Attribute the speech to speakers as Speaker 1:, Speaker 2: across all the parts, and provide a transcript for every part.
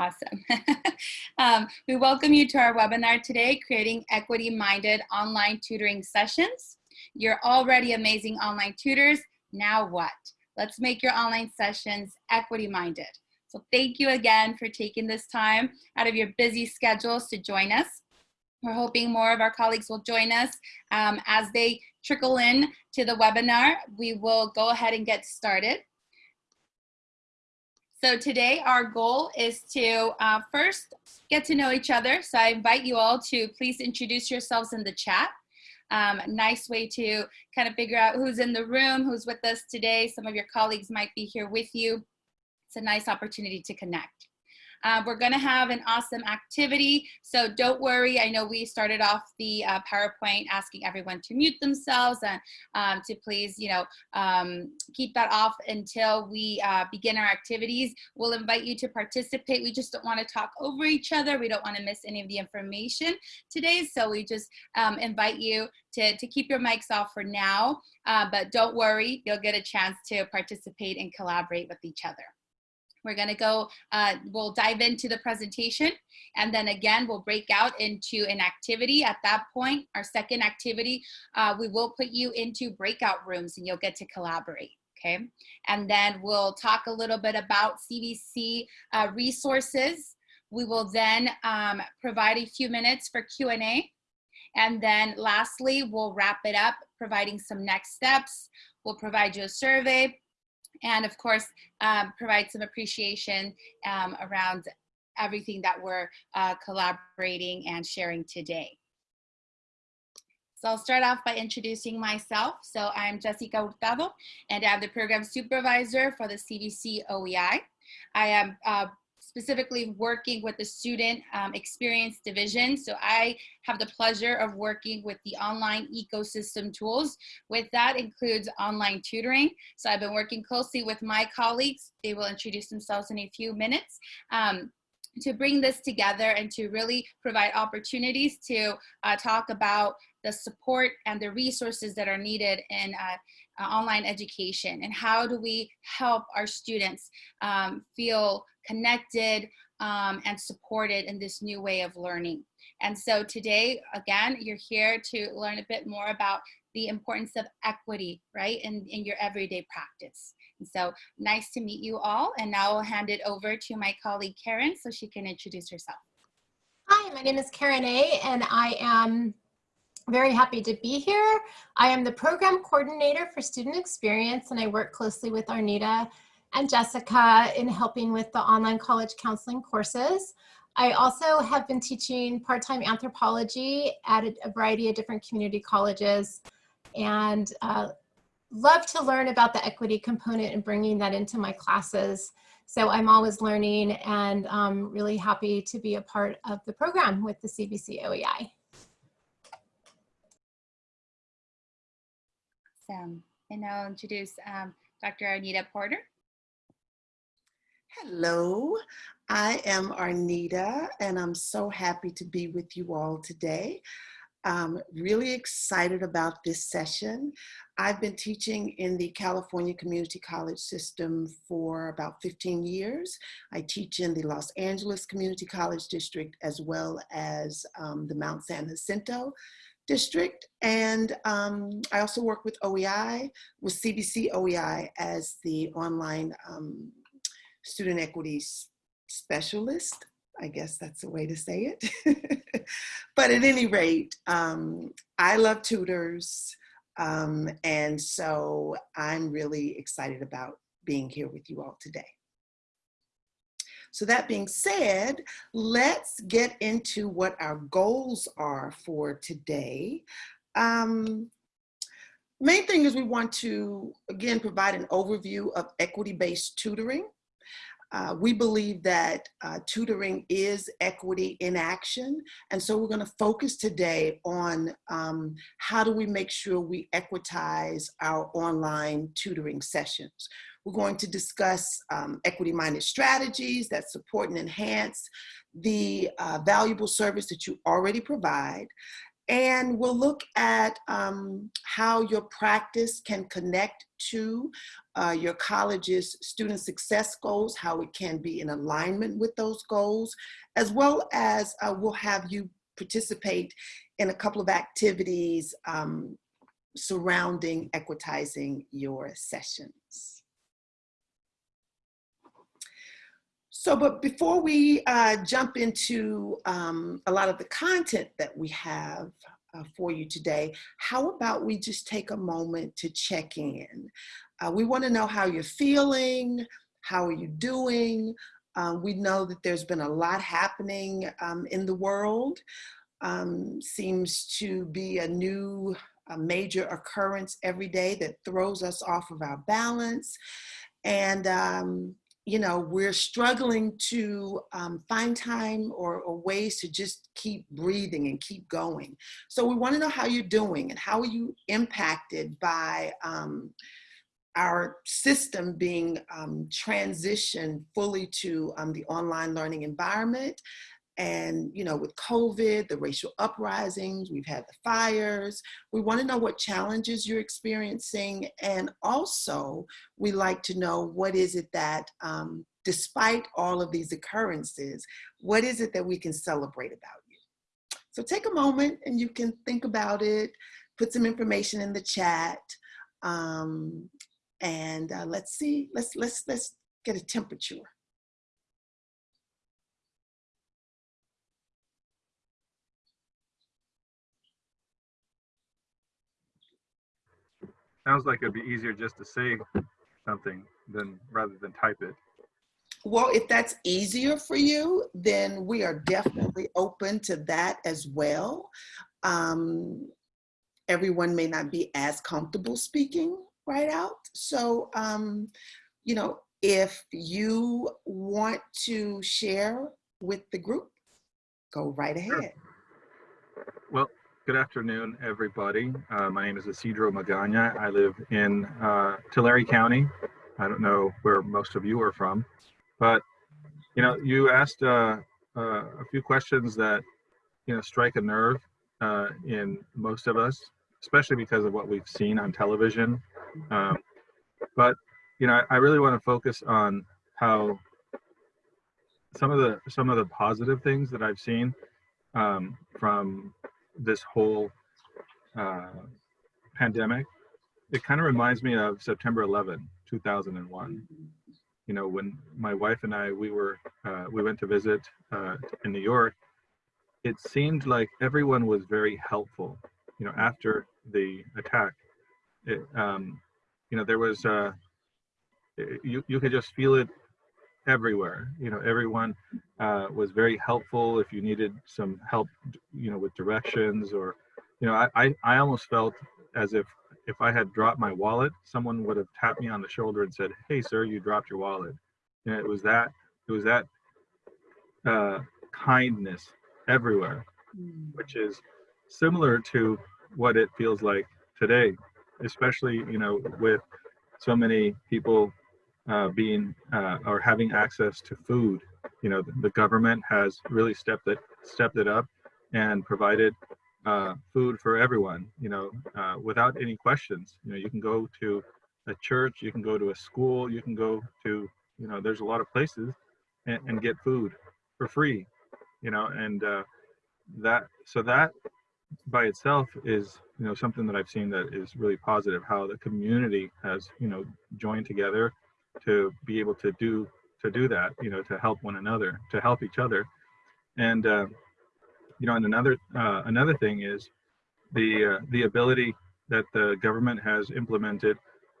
Speaker 1: Awesome. um, we welcome you to our webinar today, Creating Equity-Minded Online Tutoring Sessions. You're already amazing online tutors. Now what? Let's make your online sessions equity-minded. So thank you again for taking this time out of your busy schedules to join us. We're hoping more of our colleagues will join us um, as they trickle in to the webinar. We will go ahead and get started. So today our goal is to uh, first get to know each other. So I invite you all to please introduce yourselves in the chat. Um, nice way to kind of figure out who's in the room, who's with us today. Some of your colleagues might be here with you. It's a nice opportunity to connect. Uh, we're gonna have an awesome activity, so don't worry. I know we started off the uh, PowerPoint asking everyone to mute themselves and um, to please, you know, um, keep that off until we uh, begin our activities. We'll invite you to participate. We just don't wanna talk over each other. We don't wanna miss any of the information today, so we just um, invite you to, to keep your mics off for now, uh, but don't worry, you'll get a chance to participate and collaborate with each other. We're gonna go, uh, we'll dive into the presentation and then again, we'll break out into an activity. At that point, our second activity, uh, we will put you into breakout rooms and you'll get to collaborate okay? And then we'll talk a little bit about CVC uh, resources. We will then um, provide a few minutes for Q&A. And then lastly, we'll wrap it up, providing some next steps. We'll provide you a survey and of course um, provide some appreciation um, around everything that we're uh, collaborating and sharing today. So I'll start off by introducing myself. So I'm Jessica Hurtado, and I'm the program supervisor for the CVC OEI. I am uh, specifically working with the student um, experience division. So I have the pleasure of working with the online ecosystem tools. With that includes online tutoring. So I've been working closely with my colleagues. They will introduce themselves in a few minutes. Um, to bring this together and to really provide opportunities to uh, talk about the support and the resources that are needed in uh, uh, online education and how do we help our students um, feel connected um, and supported in this new way of learning. And so today, again, you're here to learn a bit more about the importance of equity, right, in, in your everyday practice. And so nice to meet you all. And now I'll hand it over to my colleague, Karen, so she can introduce herself.
Speaker 2: Hi, my name is Karen A, and I am very happy to be here. I am the program coordinator for student experience, and I work closely with Arnita and Jessica in helping with the online college counseling courses. I also have been teaching part-time anthropology at a, variety of different community colleges and uh, love to learn about the equity component and bringing that into my classes. So I'm always learning and um, really happy to be a part of the program with the CVC OEI.
Speaker 1: Awesome. And I'll introduce um, Dr. Arnita Porter.
Speaker 3: Hello, I am Arnita and I'm so happy to be with you all today. I'm really excited about this session. I've been teaching in the California Community College system for about 15 years. I teach in the Los Angeles Community College District as well as um, the Mount San Jacinto District. And um, I also work with OEI, with CVC OEI as the online um, student equity specialist. I guess that's the way to say it. but at any rate, um, I love tutors. Um, and so I'm really excited about being here with you all today. So that being said, let's get into what our goals are for today. Um, main thing is we want to, again, provide an overview of equity-based tutoring. Uh, we believe that uh, tutoring is equity in action. And so we're gonna focus today on um, how do we make sure we equitize our online tutoring sessions. We're going to discuss um, equity-minded strategies that support and enhance the uh, valuable service that you already provide And we'll look at um, how your practice can connect to uh, your college's student success goals, how it can be in alignment with those goals, as well as uh, we'll have you participate in a couple of activities um, surrounding equitizing your sessions. So, but before we uh, jump into um, a lot of the content that we have uh, for you today, how about we just take a moment to check in? Uh, we want to know how you're feeling, how are you doing? Um, we know that there's been a lot happening um, in the world. Um, seems to be a new a major occurrence every day that throws us off of our balance. And um, you know, we're struggling to um, find time or, or, ways to just keep breathing and keep going. So we want to know how you're doing and how are you impacted by um, our system being um, transitioned fully to um, the online learning environment. And, you know, with COVID, the racial uprisings, we've had the fires. We want to know what challenges you're experiencing. And also, we like to know what is it that, um, despite all of these occurrences, what is it that we can celebrate about you? So take a moment and you can think about it, put some information in the chat. Um, and uh, let's see, let's, let's, let's get a temperature.
Speaker 4: Sounds like it'd be easier just to say something than rather than type it.
Speaker 3: Well, if that's easier for you, then we are definitely open to that as well. Um, everyone may not be as comfortable speaking right out. So, um, you know, if you want to share with the group, go right ahead. Sure.
Speaker 4: Good afternoon, everybody. Uh, my name is Isidro Magana. I live in uh, Tulare County. I don't know where most of you are from, but you know, you asked uh, uh a few questions that you know strike a nerve uh, in most of us, especially because of what we've seen on television. Um, but you know, I, I really want to focus on how some of the some of the positive things that I've seen um, from this whole uh, pandemic, it kind of reminds me of September 11, 2001. You know, when my wife and I, we were, uh, we went to visit uh, in New York, it seemed like everyone was very helpful, you know, after the attack. It, um, you know, there was, uh, you, you could just feel it everywhere. You know, everyone uh, was very helpful. If you needed some help, you know, with directions or, you know, I, I, I almost felt as if if I had dropped my wallet, someone would have tapped me on the shoulder and said, "Hey, sir, you dropped your wallet." And it was that it was that uh, kindness everywhere, mm. which is similar to what it feels like today, especially you know with so many people uh, being uh, or having access to food. You know, the, government has really stepped it stepped it up and provided uh, food for everyone. You know, uh, without any questions. You know, you can go to a church, you can go to a school, you can go to you know, there's a lot of places and, and get food for free. You know, and uh, that so that by itself is you know something that I've seen that is really positive. How the community has you know joined together to be able to do to do that you know to help one another to help each other. And uh, you know and another uh, another thing is the uh, the ability that the government has implemented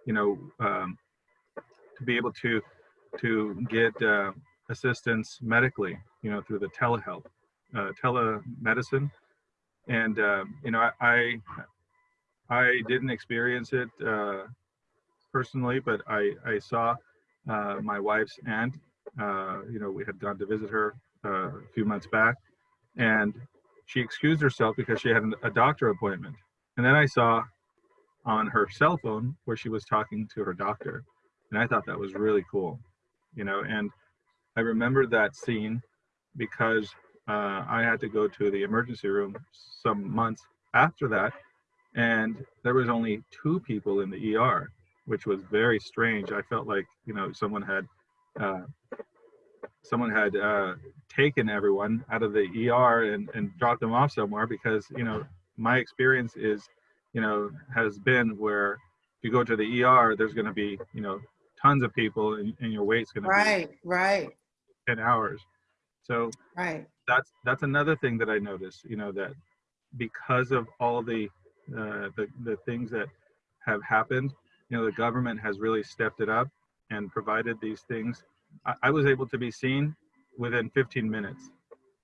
Speaker 4: you know um, to be able to to get uh, assistance medically you know through the telehealth uh, telemedicine. And um, you know I, I, I didn't experience it uh, personally, but I, I saw uh, my wife's aunt. Uh, you know, we had gone to visit her uh, a few months back, and she excused herself because she had a doctor appointment. And then I saw on her cell phone where she was talking to her doctor, and I thought that was really cool. You know, and I remember that scene because uh, I had to go to the emergency room some months after that, and there was only two people in the ER, which was very strange. I felt like you know someone had uh, someone had uh, taken everyone out of the ER and, and dropped them off somewhere because you know my experience is you know has been where if you go to the ER, there's going to be you know tons of people and, and your wait's going to
Speaker 3: be Right,
Speaker 4: right, 10 hours. So
Speaker 3: right.
Speaker 4: that's that's another thing that I noticed. You know that because of all the uh, the the things that have happened, you know the government has really stepped it up and provided these things. I, I was able to be seen within 15 minutes.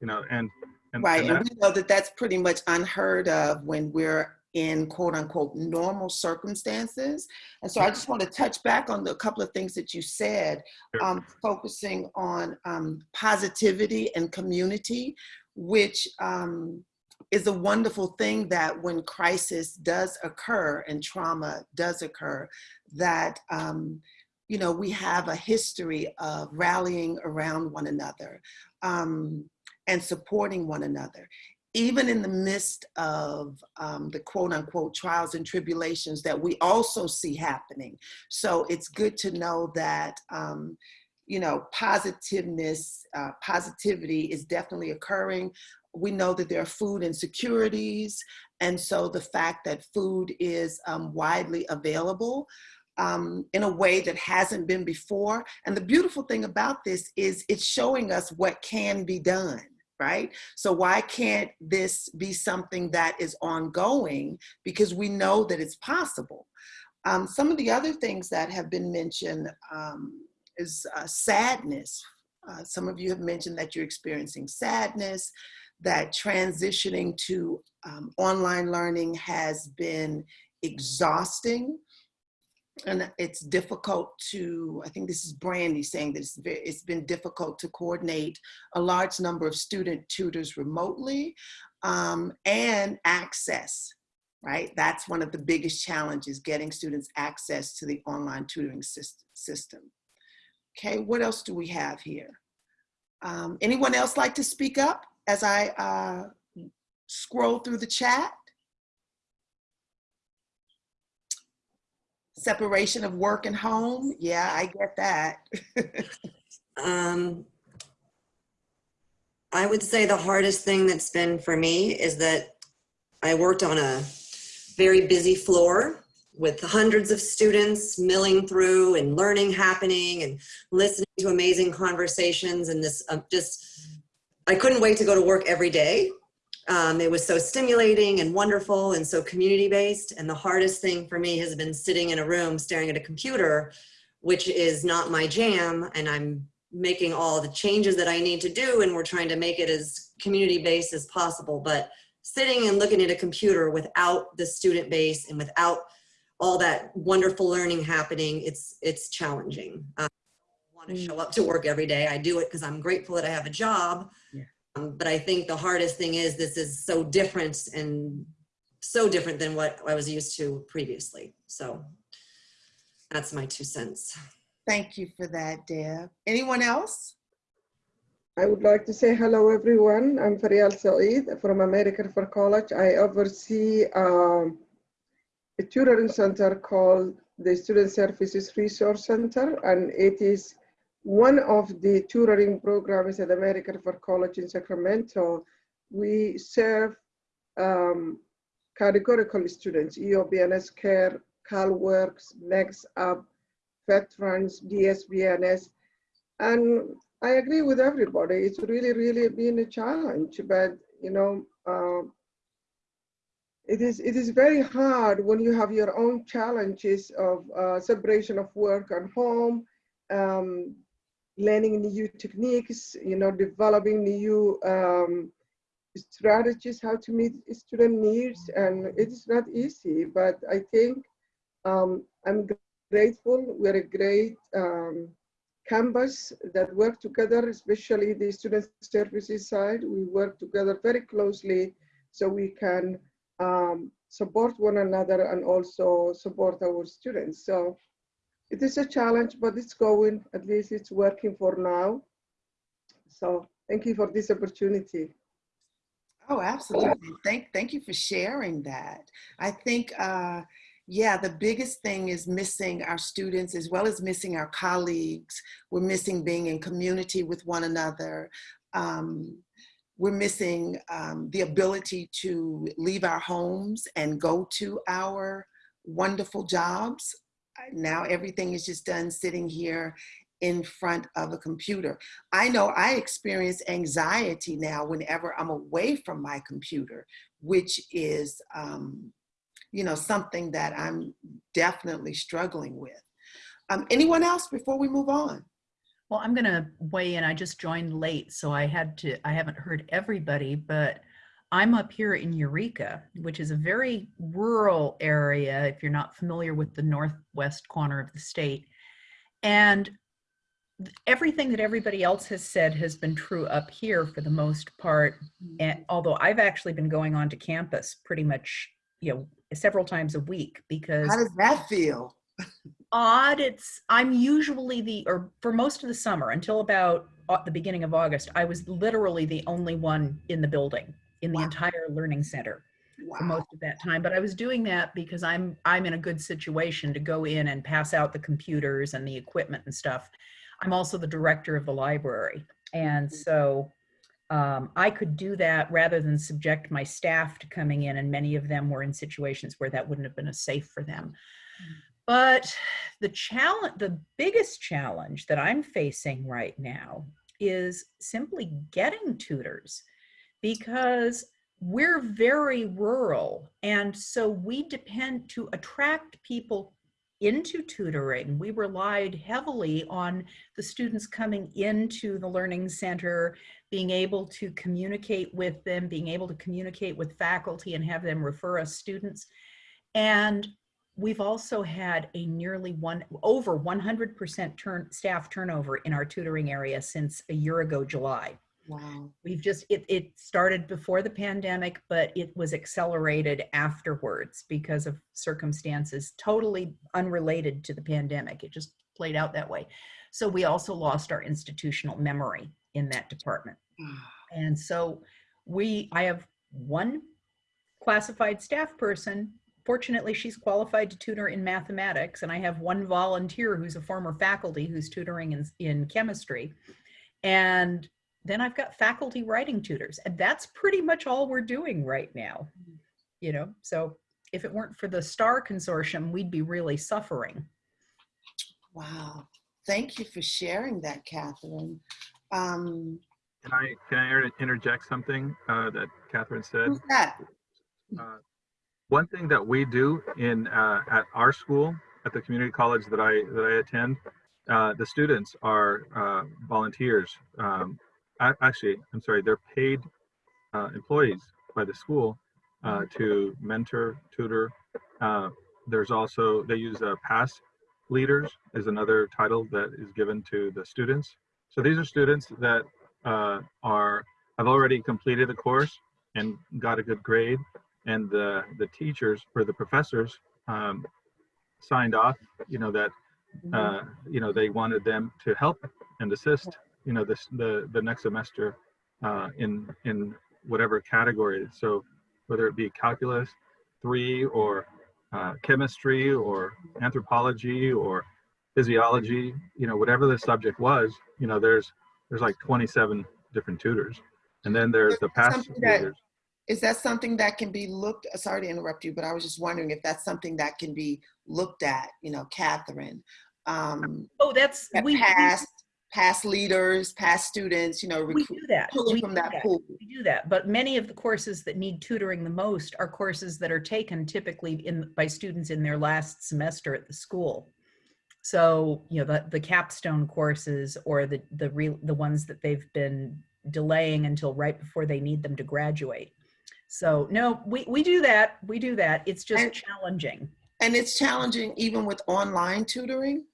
Speaker 4: You know, and and,
Speaker 3: Right,
Speaker 4: and
Speaker 3: and we know that that's pretty much unheard of when we're in quote unquote normal circumstances. And so I just want to touch back on the couple of things that you said, um, focusing on um, positivity and community, which um, is a wonderful thing that when crisis does occur and trauma does occur, that um, you know we have a history of rallying around one another um, and supporting one another even in the midst of um, the quote unquote trials and tribulations that we also see happening. So it's good to know that, um, you know, positiveness, uh, positivity is definitely occurring. We know that there are food insecurities. And so the fact that food is um, widely available um, in a way that hasn't been before. And the beautiful thing about this is it's showing us what can be done right? So why can't this be something that is ongoing? Because we know that it's possible. Um, some of the other things that have been mentioned um, is uh, sadness. Uh, some of you have mentioned that you're experiencing sadness, that transitioning to um, online learning has been exhausting. And it's difficult to i think this is brandy saying that it's, it's been difficult to coordinate a large number of student tutors remotely um, and access right? That's one of the biggest challenges getting students access to the online tutoring system. Okay what else do we have here? Um, anyone else like to speak up as i uh, scroll through the chat separation of work and home. Yeah, I get that.
Speaker 5: Um, I would say the hardest thing that's been for me is that I worked on a very busy floor with hundreds of students milling through and learning happening and listening to amazing conversations and this uh, just I couldn't wait to go to work every day. Um, it was so stimulating and wonderful and so community based. And the hardest thing for me has been sitting in a room staring at a computer, which is not my jam. And I'm making all the changes that I need to do. And we're trying to make it as community based as possible. But sitting and looking at a computer without the student base and without all that wonderful learning happening, it's, it's challenging. Um, want to show up to work every day. I do it because I'm grateful that I have a job.
Speaker 3: Yeah.
Speaker 5: Um, but I think the hardest thing is this is so different and so different than what I was used to previously. So that's my two cents.
Speaker 3: Thank you for that, Deb. Anyone else?
Speaker 6: I would like to say hello, everyone. I'm Farial Saeed from American River College. I oversee um, a tutoring center called the Student Services Resource Center, and it is one of the tutoring programs at American River College in Sacramento. We serve um, categorical students, EOP&S Care, CalWorks, Next Up, Veterans, DSP&S, and I agree with everybody. It's really, really been a challenge, but you know, uh, it is it is very hard when you have your own challenges of uh, separation of work and home, um, learning new techniques, you know, developing new um, strategies how to meet student needs, and it is not easy. But I think um, I'm grateful. We're a great um, canvas that work together, especially the student services side. We work together very closely so we can um, support one another and also support our students. So it is a challenge, but it's going, at least it's working for now. So thank you for this opportunity.
Speaker 3: Oh, absolutely. Thank, thank you for sharing that. I think, uh, yeah, the biggest thing is missing our students as well as missing our colleagues. We're missing being in community with one another. Um, we're missing um, the ability to leave our homes and go to our wonderful jobs. Now everything is just done sitting here in front of a computer. I know I experience anxiety now whenever I'm away from my computer, which is, um, you know, something that I'm definitely struggling with. Um, anyone else before we move on?
Speaker 7: Well, I'm going to weigh in. I just joined late, so I had to, I haven't heard everybody, but I'm up here in Eureka, which is a very rural area if you're not familiar with the northwest corner of the state. And everything that everybody else has said has been true up here for the most part. Mm-hmm. And although I've actually been going on to campus pretty much, you know, several times a week because
Speaker 3: How does that feel?
Speaker 7: odd it's i'm usually the or for most of the summer until about the beginning of august i was literally the only one in the building in the
Speaker 3: Wow.
Speaker 7: entire learning center for most of that time but i was doing that because i'm i'm in a good situation to go in and pass out the computers and the equipment and stuff. I'm also the director of the library and so um, i could do that rather than subject my staff to coming in and many of them were in situations where that wouldn't have been a safe for them. But the challenge the biggest challenge that i'm facing right now is simply getting tutors because we're very rural and so we depend to attract people into tutoring. We relied heavily on the students coming into the learning center being able to communicate with them being able to communicate with faculty and have them refer us students. And we've also had a nearly one over 100% turn staff turnover in our tutoring area since a year ago july
Speaker 3: Wow.
Speaker 7: we've just it, it started before the pandemic but it was accelerated afterwards because of circumstances totally unrelated to the pandemic. It just played out that way. So we also lost our institutional memory in that department. And so we i have one classified staff person. Fortunately she's qualified to tutor in mathematics and i have one volunteer who's a former faculty who's tutoring in, in chemistry. And then I've got faculty writing tutors, and that's pretty much all we're doing right now. You know, so if it weren't for the STAR consortium, we'd be really suffering.
Speaker 3: Wow. Thank you for sharing that, Catherine. Um,
Speaker 4: Can I, can I interject something uh, that Catherine said?
Speaker 3: who's that?
Speaker 4: Uh, One thing that we do in, uh, at our school, at the community college that I, that I attend, uh, the students are uh, volunteers. Um, a- Actually, I'm sorry, they're paid uh, employees by the school uh, to mentor, tutor. Uh, There's also, they use uh, PASS leaders is another title that is given to the students. So these are students that uh, are, have already completed the course and got a good grade and the the teachers or the professors um, signed off you know that uh, you know they wanted them to help and assist you know this the the next semester uh, in in whatever category so whether it be calculus three or uh, chemistry or anthropology or physiology you know whatever the subject was you know there's there's like 27 different tutors and then there's the past
Speaker 3: that-
Speaker 4: tutors
Speaker 3: Is that something that can be looked, sorry to interrupt you, but I was just wondering if that's something that can be looked at, you know, Catherine. Um,
Speaker 7: Oh, that's
Speaker 3: at
Speaker 7: we, we-
Speaker 3: past, PASS leaders, past students, you know,
Speaker 7: we
Speaker 3: recruit,
Speaker 7: do that.
Speaker 3: pulling
Speaker 7: We
Speaker 3: from that
Speaker 7: that.
Speaker 3: pool.
Speaker 7: We do that, but many of the courses that need tutoring the most are courses that are taken typically in by students in their last semester at the school. So you know the the capstone courses or the the real the ones that they've been delaying until right before they need them to graduate. So no, we we do that. We do that. It's just
Speaker 3: And-
Speaker 7: challenging.
Speaker 3: And it's challenging even with online tutoring.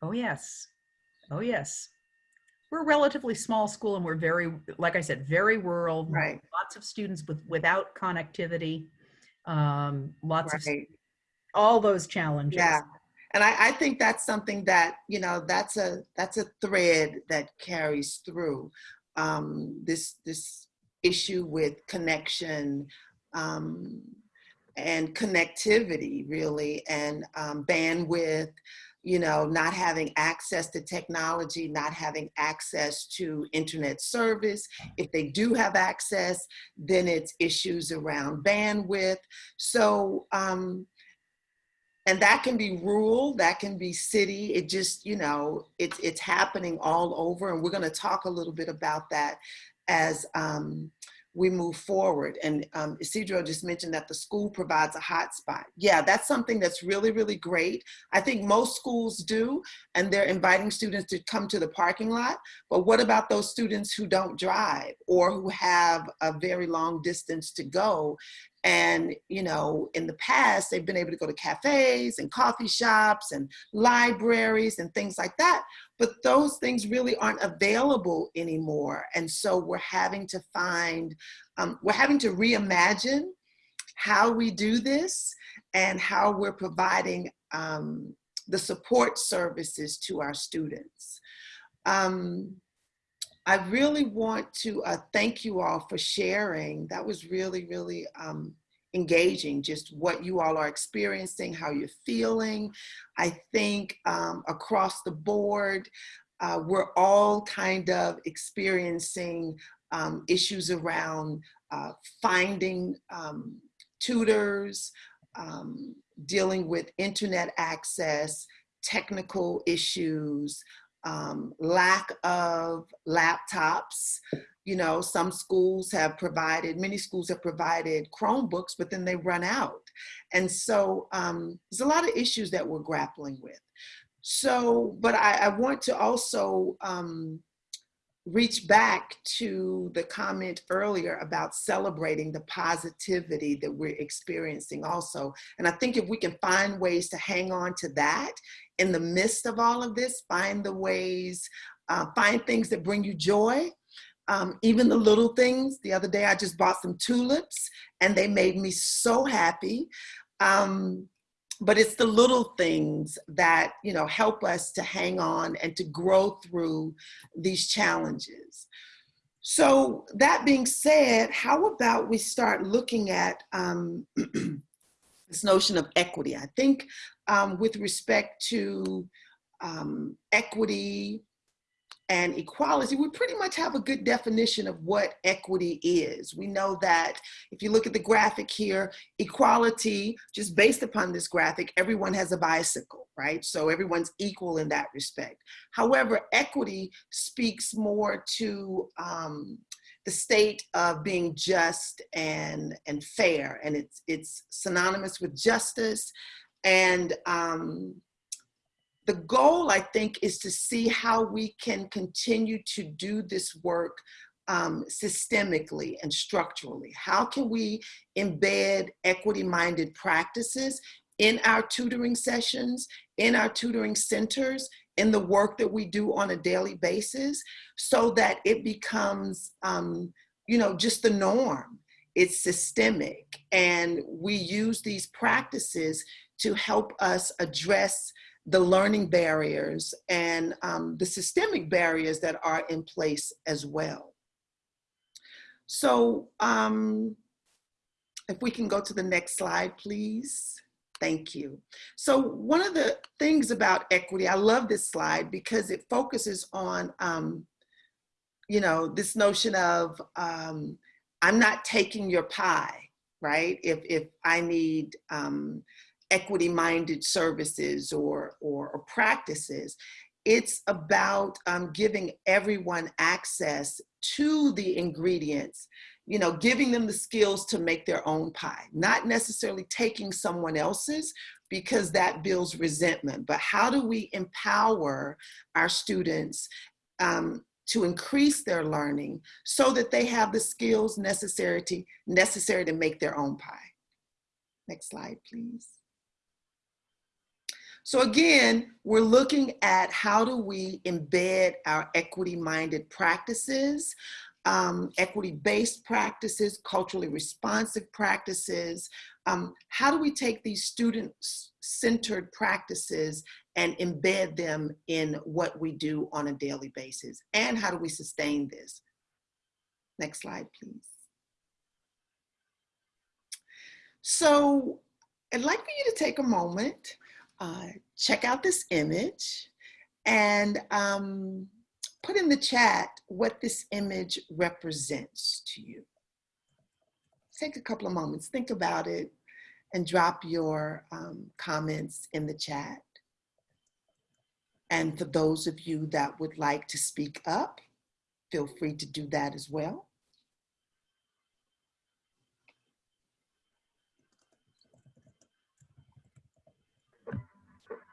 Speaker 7: Oh, yes. Oh, yes. We're a relatively small school and we're very, like I said, very rural.
Speaker 3: Right.
Speaker 7: Lots of students with without connectivity. Um, lots of all those challenges.
Speaker 3: Yeah. And I, I think that's something that, you know, that's a that's a thread that carries through um, this this issue with connection um, and connectivity really and um, bandwidth you know not having access to technology not having access to internet service. If they do have access then it's issues around bandwidth. So um, and that can be rural that can be city. It just you know it's it's happening all over and we're going to talk a little bit about that as um, we move forward. And um, Isidro just mentioned that the school provides a hotspot. Yeah, that's something that's really, really great. I think most schools do, and they're inviting students to come to the parking lot. But what about those students who don't drive or who have a very long distance to go? And, you know, in the past, they've been able to go to cafes and coffee shops and libraries and things like that. But those things really aren't available anymore. And so we're having to find, um, we're having to reimagine how we do this and how we're providing um, the support services to our students. Um, I really want to uh, thank you all for sharing. That was really, really um, engaging, just what you all are experiencing, how you're feeling. I think um, across the board, uh, we're all kind of experiencing um, issues around uh, finding um, tutors, um, dealing with internet access, technical issues, um, lack of laptops. You know, some schools have provided, many schools have provided Chromebooks, but then they run out. And so um, there's a lot of issues that we're grappling with. So, but I, I want to also um, reach back to the comment earlier about celebrating the positivity that we're experiencing also. And I think if we can find ways to hang on to that in the midst of all of this, find the ways, uh, find things that bring you joy, um, even the little things. The other day I just bought some tulips and they made me so happy. Um, but it's the little things that you know help us to hang on and to grow through these challenges. So that being said, how about we start looking at um, this notion of equity? I think um, with respect to um, equity and equality, we pretty much have a good definition of what equity is. We know that if you look at the graphic here, equality, just based upon this graphic, everyone has a bicycle, right? So everyone's equal in that respect. However, equity speaks more to um, the state of being just and, and fair, and it's, it's synonymous with justice and um, the goal, I think, is to see how we can continue to do this work um, systemically and structurally. How can we embed equity-minded practices in our tutoring sessions, in our tutoring centers, in the work that we do on a daily basis so that it becomes, um, you know, just the norm. It's systemic and we use these practices to help us address the learning barriers and um, the systemic barriers that are in place as well. So um, if we can go to the next slide, please. Thank you. So one of the things about equity, I love this slide because it focuses on, um, you know, this notion of um, I'm not taking your pie, right? If, if I need um, equity-minded services or, or, or, practices. It's about um, giving everyone access to the ingredients, you know, giving them the skills to make their own pie, not necessarily taking someone else's because that builds resentment, but how do we empower our students um, to increase their learning so that they have the skills necessary to, necessary to make their own pie. Next slide, please. So again, we're looking at how do we embed our equity-minded practices, um, equity-based practices, culturally responsive practices. Um, how do we take these student-centered practices and embed them in what we do on a daily basis? And how do we sustain this? Next slide, please. So I'd like for you to take a moment, uh, check out this image, and um, put in the chat what this image represents to you. Take a couple of moments, think about it, and drop your um, comments in the chat. And for those of you that would like to speak up, feel free to do that as well.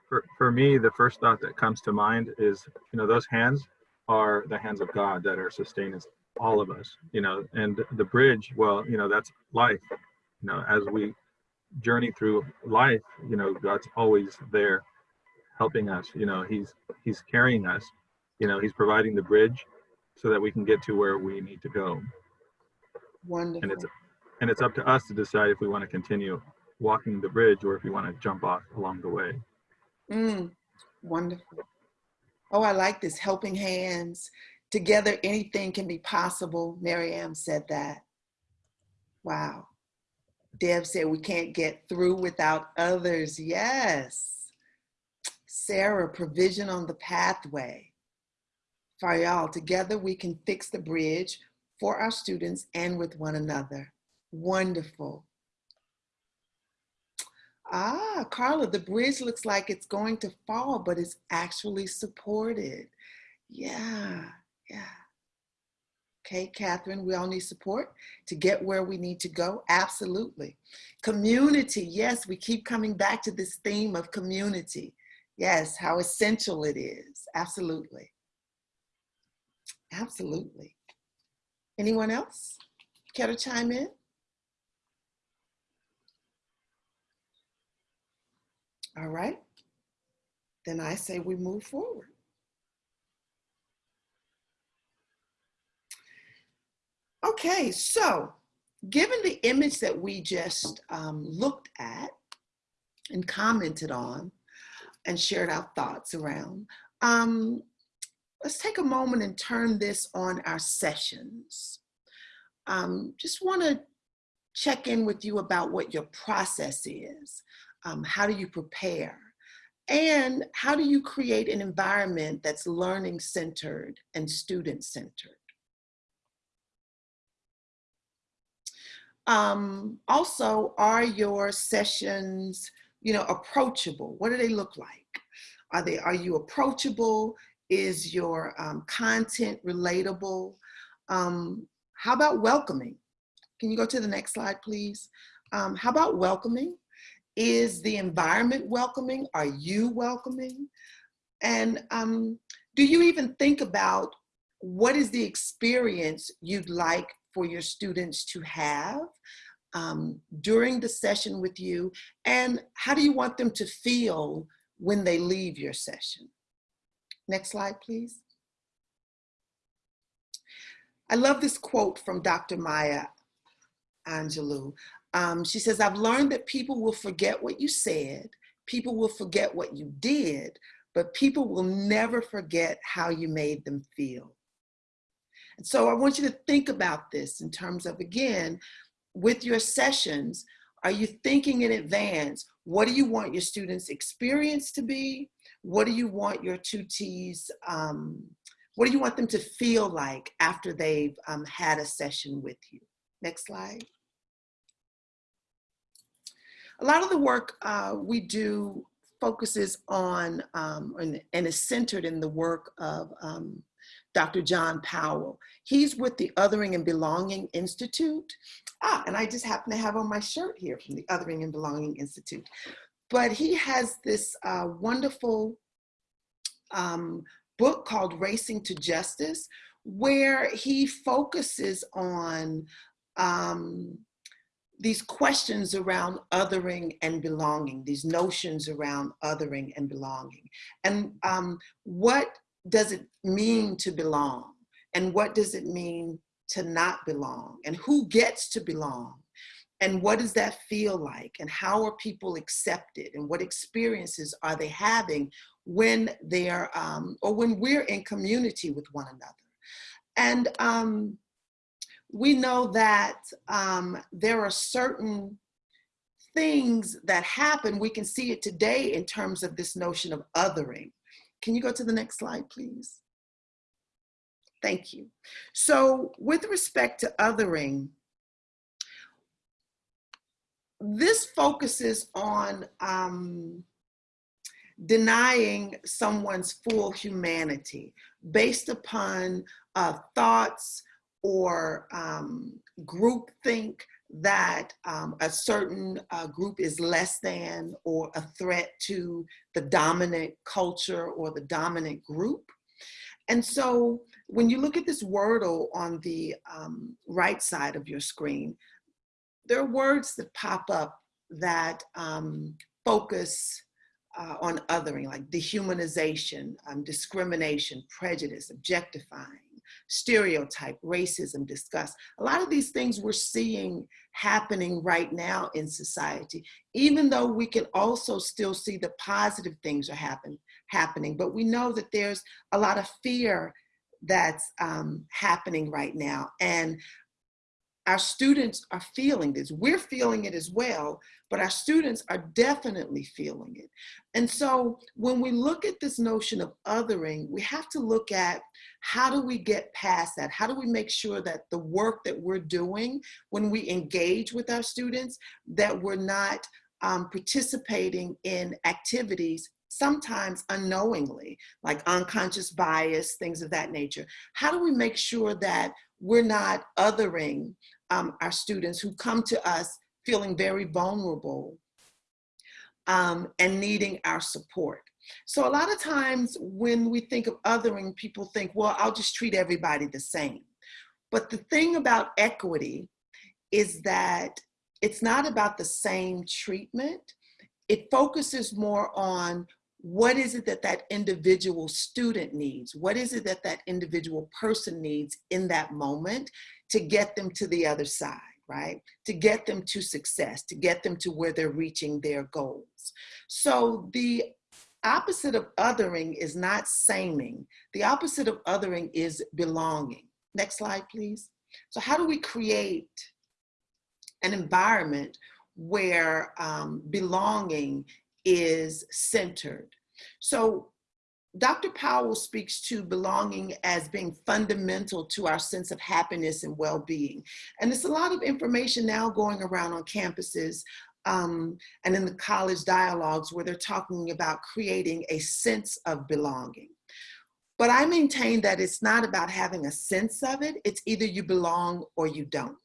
Speaker 4: For, for me, the first thought that comes to mind is, you know, those hands are the hands of God that are sustaining all of us, you know, and the bridge, well, you know, that's life. You know, as we journey through life, you know, God's always there helping us. You know, he's he's carrying us. You know, he's providing the bridge so that we can get to where we need to go.
Speaker 3: Wonderful.
Speaker 4: And it's and it's up to us to decide if we want to continue walking the bridge or if we want to jump off along the way.
Speaker 3: Mm, wonderful. Oh, I like this. Helping hands. Together, anything can be possible. Marianne said that. Wow. Deb said we can't get through without others. Yes. Sarah, provision on the pathway. For y'all, together we can fix the bridge for our students and with one another. Wonderful. Ah, Carla, the bridge looks like it's going to fall, but it's actually supported. Yeah, yeah. Okay, Catherine, we all need support to get where we need to go. Absolutely. Community, yes, we keep coming back to this theme of community. Yes, how essential it is. Absolutely. Absolutely. Anyone else care to chime in? All right. Then I say we move forward. Okay, so given the image that we just um, looked at and commented on and shared our thoughts around, um, let's take a moment and turn this on our sessions. Um, just want to check in with you about what your process is. Um, how do you prepare? And how do you create an environment that's learning centered and student centered? Um, also, are your sessions, you know, approachable? What do they look like? Are they, are you approachable? Is your um, content relatable? Um, how about welcoming? Can you go to the next slide, please? Um, how about welcoming? Is the environment welcoming? Are you welcoming? And um, do you even think about what is the experience you'd like for your students to have um, during the session with you? And how do you want them to feel when they leave your session? Next slide, please. I love this quote from Dr. Maya Angelou. Um, she says, I've learned that people will forget what you said, people will forget what you did, but people will never forget how you made them feel. And so I want you to think about this in terms of, again, with your sessions, are you thinking in advance? What do you want your students' experience to be? What do you want your tutees, um, what do you want them to feel like after they've um, had a session with you? Next slide. A lot of the work uh, we do focuses on um, and, and, is centered in the work of um, Dr. John Powell. He's with the Othering and Belonging Institute. Ah, and I just happen to have on my shirt here from the Othering and Belonging Institute. But he has this uh, wonderful um, book called Racing to Justice, where he focuses on um, these questions around othering and belonging, these notions around othering and belonging. And um, what does it mean to belong? And what does it mean to not belong? And who gets to belong? And what does that feel like? And how are people accepted? And what experiences are they having when they're, um, or when we're in community with one another? And um, we know that um, there are certain things that happen, we can see it today in terms of this notion of othering. Can you go to the next slide, please? Thank you. So with respect to othering, this focuses on um, denying someone's full humanity based upon uh, thoughts or um, groupthink that um, a certain uh, group is less than or a threat to the dominant culture or the dominant group. And so when you look at this Wordle on the um, right side of your screen, there are words that pop up that um, focus uh, on othering, like dehumanization, um, discrimination, prejudice, objectifying, stereotype, racism, disgust. A lot of these things we're seeing happening right now in society, even though we can also still see the positive things are happen, happening, but we know that there's a lot of fear that's um, happening right now. And our students are feeling this. We're feeling it as well, but our students are definitely feeling it. And so when we look at this notion of othering, we have to look at how do we get past that? How do we make sure that the work that we're doing when we engage with our students, that we're not um, participating in activities sometimes unknowingly, like unconscious bias, things of that nature. How do we make sure that we're not othering um, our students who come to us feeling very vulnerable um, and needing our support. So a lot of times when we think of othering, people think, well, I'll just treat everybody the same. But the thing about equity is that it's not about the same treatment. It focuses more on what is it that that individual student needs? What is it that that individual person needs in that moment to get them to the other side, right? To get them to success, to get them to where they're reaching their goals. So the opposite of othering is not saming. The opposite of othering is belonging. Next slide, please. So how do we create an environment where um, belonging is centered. So Dr. Powell speaks to belonging as being fundamental to our sense of happiness and well-being. And there's a lot of information now going around on campuses um, and in the college dialogues where they're talking about creating a sense of belonging. But I maintain that it's not about having a sense of it. It's either you belong or you don't.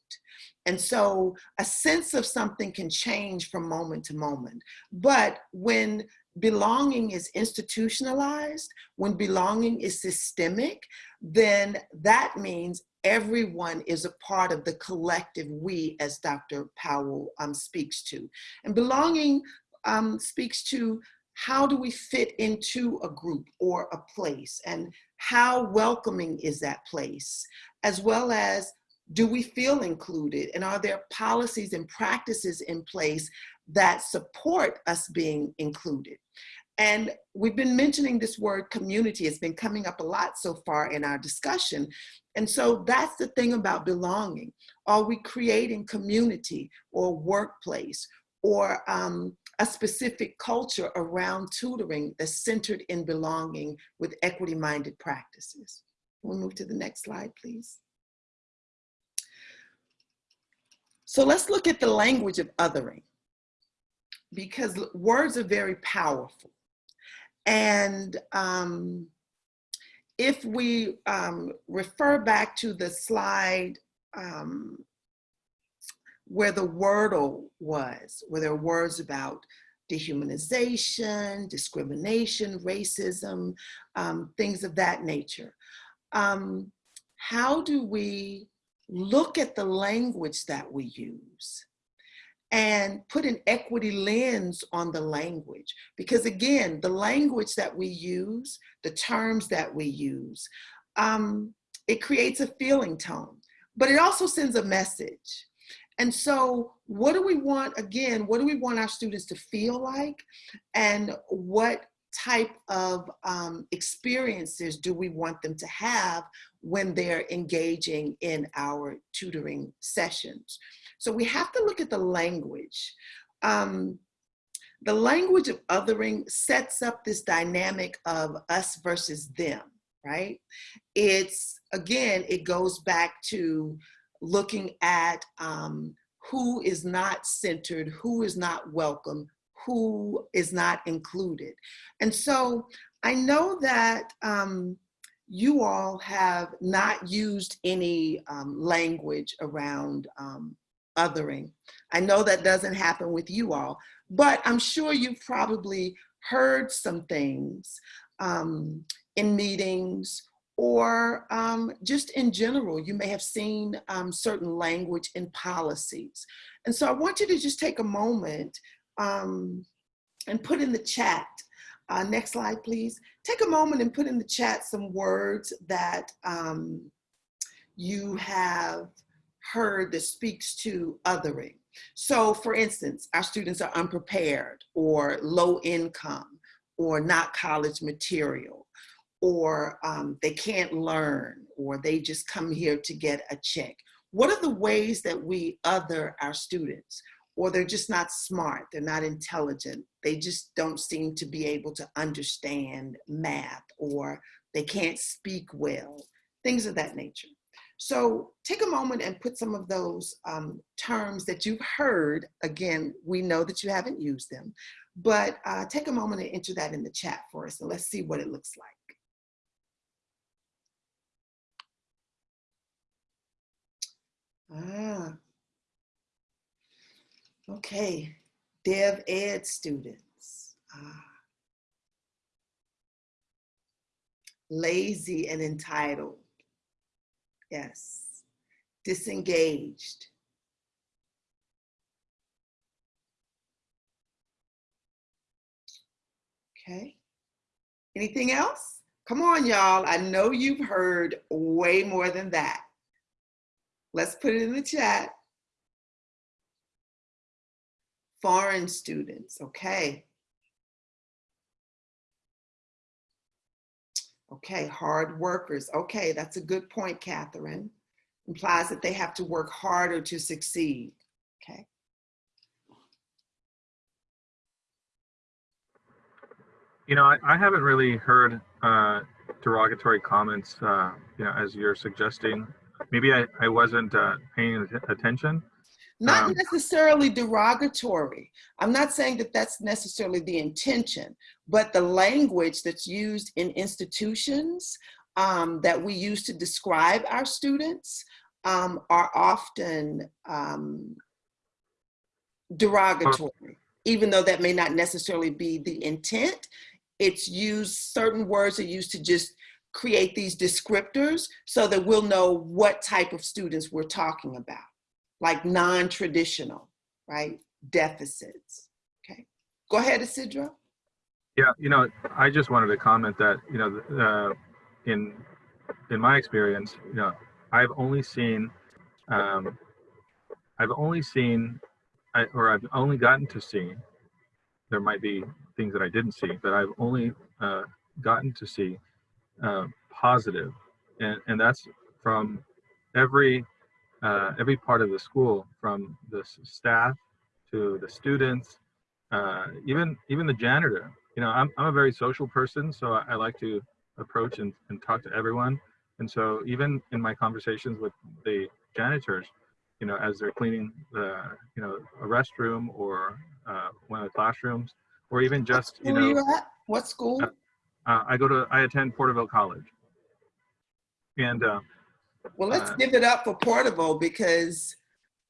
Speaker 3: And so a sense of something can change from moment to moment. But when belonging is institutionalized, when belonging is systemic, then that means everyone is a part of the collective we, as Dr. Powell um, speaks to. And belonging um, speaks to how do we fit into a group or a place and how welcoming is that place, as well as do we feel included? And are there policies and practices in place that support us being included? And we've been mentioning this word community. It's been coming up a lot so far in our discussion. And so that's the thing about belonging. Are we creating community or workplace or um, a specific culture around tutoring that's centered in belonging with equity-minded practices? We'll move to the next slide, please. So let's look at the language of othering because words are very powerful. And um, if we um, refer back to the slide um, where the wordle was, where there are words about dehumanization, discrimination, racism, um, things of that nature. Um, how do we look at the language that we use and put an equity lens on the language. Because again, the language that we use, the terms that we use, um, it creates a feeling tone, but it also sends a message. And so what do we want, again, what do we want our students to feel like? And what type of um, experiences do we want them to have when they're engaging in our tutoring sessions. So we have to look at the language um, the language of othering sets up this dynamic of us versus them, right? It's, again, it goes back to looking at um, who is not centered, who is not welcome, who is not included. And so I know that um, you all have not used any um, language around um, othering. I know that doesn't happen with you all, but I'm sure you've probably heard some things um, in meetings or um, just in general, you may have seen um, certain language in policies. And so I want you to just take a moment um, and put in the chat, uh, next slide please. Take a moment and put in the chat some words that um, you have heard that speaks to othering. So for instance, our students are unprepared or low income or not college material or um, they can't learn or they just come here to get a check. What are the ways that we other our students? Or they're just not smart, they're not intelligent, they just don't seem to be able to understand math or they can't speak well, things of that nature. So take a moment and put some of those um, terms that you've heard, again, we know that you haven't used them, but uh, take a moment and enter that in the chat for us and let's see what it looks like. Ah. Okay, Dev Ed students. Ah. Lazy and entitled. Yes. Disengaged. Okay. Anything else? Come on, y'all. I know you've heard way more than that. Let's put it in the chat. Foreign students, okay. Okay, hard workers. Okay, that's a good point, Catherine. Implies that they have to work harder to succeed. Okay.
Speaker 4: You know, I, I haven't really heard uh, derogatory comments, uh, you know, as you're suggesting maybe I, I wasn't uh, paying attention.
Speaker 3: Not
Speaker 4: Um,
Speaker 3: necessarily derogatory. I'm not saying that that's necessarily the intention, but the language that's used in institutions um, that we use to describe our students um, are often um, derogatory, even though that may not necessarily be the intent. It's used, certain words are used to just create these descriptors so that we'll know what type of students we're talking about, like non-traditional, right? Deficits, okay? Go ahead, Isidro.
Speaker 4: Yeah, you know, I just wanted to comment that, you know, uh, in in my experience, you know, I've only seen, um, I've only seen, I, or I've only gotten to see. There might be things that I didn't see, but I've only uh, gotten to see uh, positive, and and that's from every uh, every part of the school, from the staff to the students, uh, even even the janitor. You know, I'm I'm a very social person, so I, I like to approach and, and talk to everyone. And so even in my conversations with the janitors, you know, as they're cleaning the you know a restroom or uh, one of the classrooms, or even just you know
Speaker 3: you at? What school?
Speaker 4: Uh, uh, I go to I attend Porterville College, and uh,
Speaker 3: Well, let's
Speaker 4: uh,
Speaker 3: give it up for Porterville because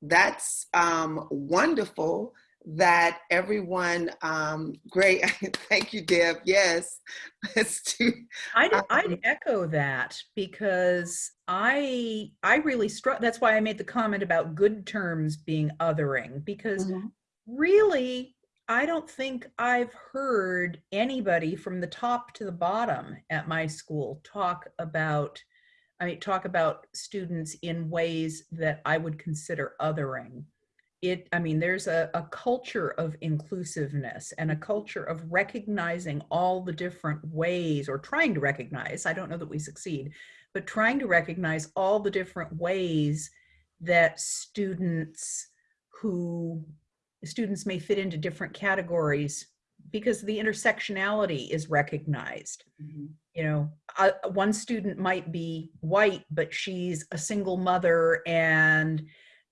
Speaker 3: that's um, wonderful that everyone, um, great, thank you, Deb, yes. Let's do,
Speaker 7: I'd,
Speaker 3: Um,
Speaker 7: I'd echo that because I I really struck. That's why I made the comment about good terms being othering because
Speaker 3: Mhm.
Speaker 7: really I don't think I've heard anybody from the top to the bottom at my school talk about I mean talk about students in ways that I would consider othering. It I mean there's a, a culture of inclusiveness and a culture of recognizing all the different ways or trying to recognize, I don't know that we succeed, but trying to recognize all the different ways that students who students may fit into different categories because the intersectionality is recognized. You know, uh, one student might be white, but she's a single mother and,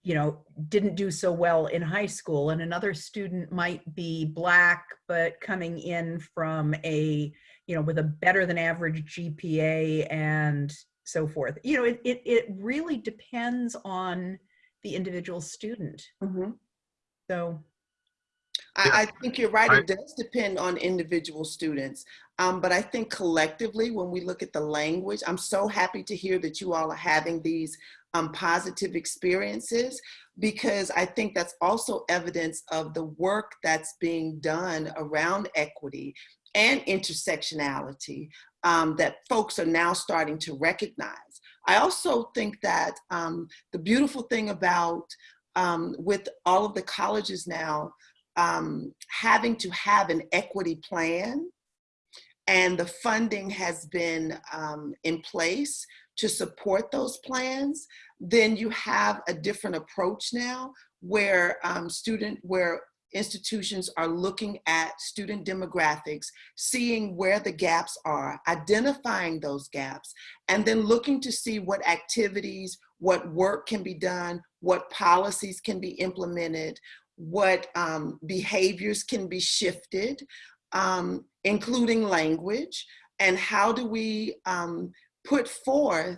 Speaker 7: you know, didn't do so well in high school. And another student might be black, but coming in from a, you know, with a better than average GPA and so forth. You know, it, it, it really depends on the individual student.
Speaker 3: Mhm.
Speaker 7: So,
Speaker 3: I, I think you're right.
Speaker 4: I-
Speaker 3: It does depend on individual students. Um, but I think collectively, when we look at the language, I'm so happy to hear that you all are having these um, positive experiences because I think that's also evidence of the work that's being done around equity and intersectionality um, that folks are now starting to recognize. I also think that um, the beautiful thing about um, with all of the colleges now um, having to have an equity plan and the funding has been um, in place to support those plans, then you have a different approach now where um, student, where institutions are looking at student demographics, seeing where the gaps are, identifying those gaps, and then looking to see what activities, what work can be done, what policies can be implemented, what um, behaviors can be shifted, um, including language, and how do we um, put forth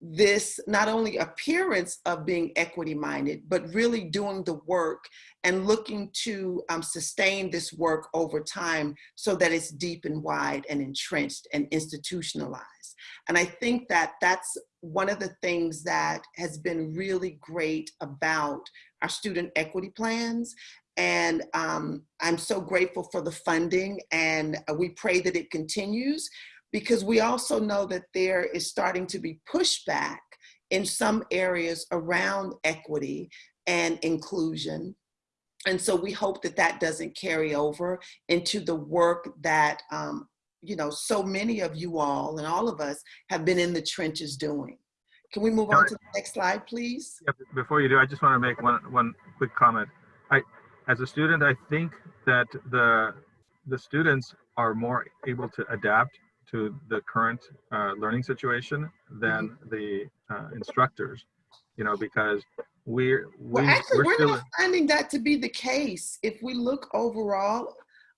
Speaker 3: this not only appearance of being equity minded, but really doing the work and looking to um, sustain this work over time so that it's deep and wide and entrenched and institutionalized. And I think that that's one of the things that has been really great about our student equity plans. And um, I'm so grateful for the funding and uh, we pray that it continues because we also know that there is starting to be pushback in some areas around equity and inclusion. And so we hope that that doesn't carry over into the work that, um, you know, so many of you all and all of us have been in the trenches doing. Can we move on to the next slide, please?
Speaker 4: Yeah, Before you do, I just want to make one, one quick comment. I, as a student, I think that the, the students are more able to adapt to the current uh, learning situation than the uh, instructors, you know, because we're, we,
Speaker 3: Well, actually,
Speaker 4: we're
Speaker 3: we're not finding that to be the case. If we look overall,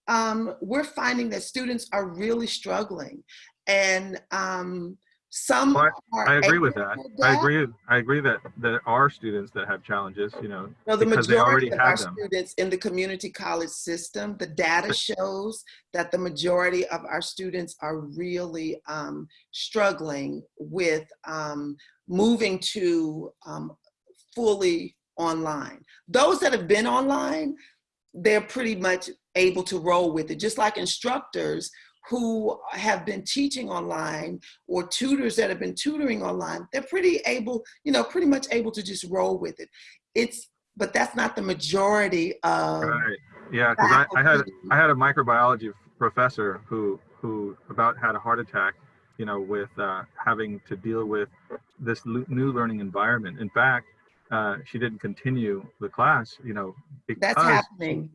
Speaker 3: um, we're finding that students are really struggling. And um, some
Speaker 4: Well,
Speaker 3: are
Speaker 4: I agree with
Speaker 3: to
Speaker 4: that. I agree, I agree that there are students that have challenges, you know,
Speaker 3: No, the
Speaker 4: because they already
Speaker 3: majority of our
Speaker 4: them.
Speaker 3: students in the community college system, the data shows that the majority of our students are really um, struggling with um, moving to um, fully online. Those that have been online, they're pretty much able to roll with it, just like instructors who have been teaching online or tutors that have been tutoring online, they're pretty able, you know, pretty much able to just roll with it. It's, but that's not the majority of
Speaker 4: Right, yeah, because I, I had, I had a microbiology professor who, who about had a heart attack, you know, with uh, having to deal with this new learning environment. In fact, uh, she didn't continue the class, you know, because,
Speaker 3: That's happening.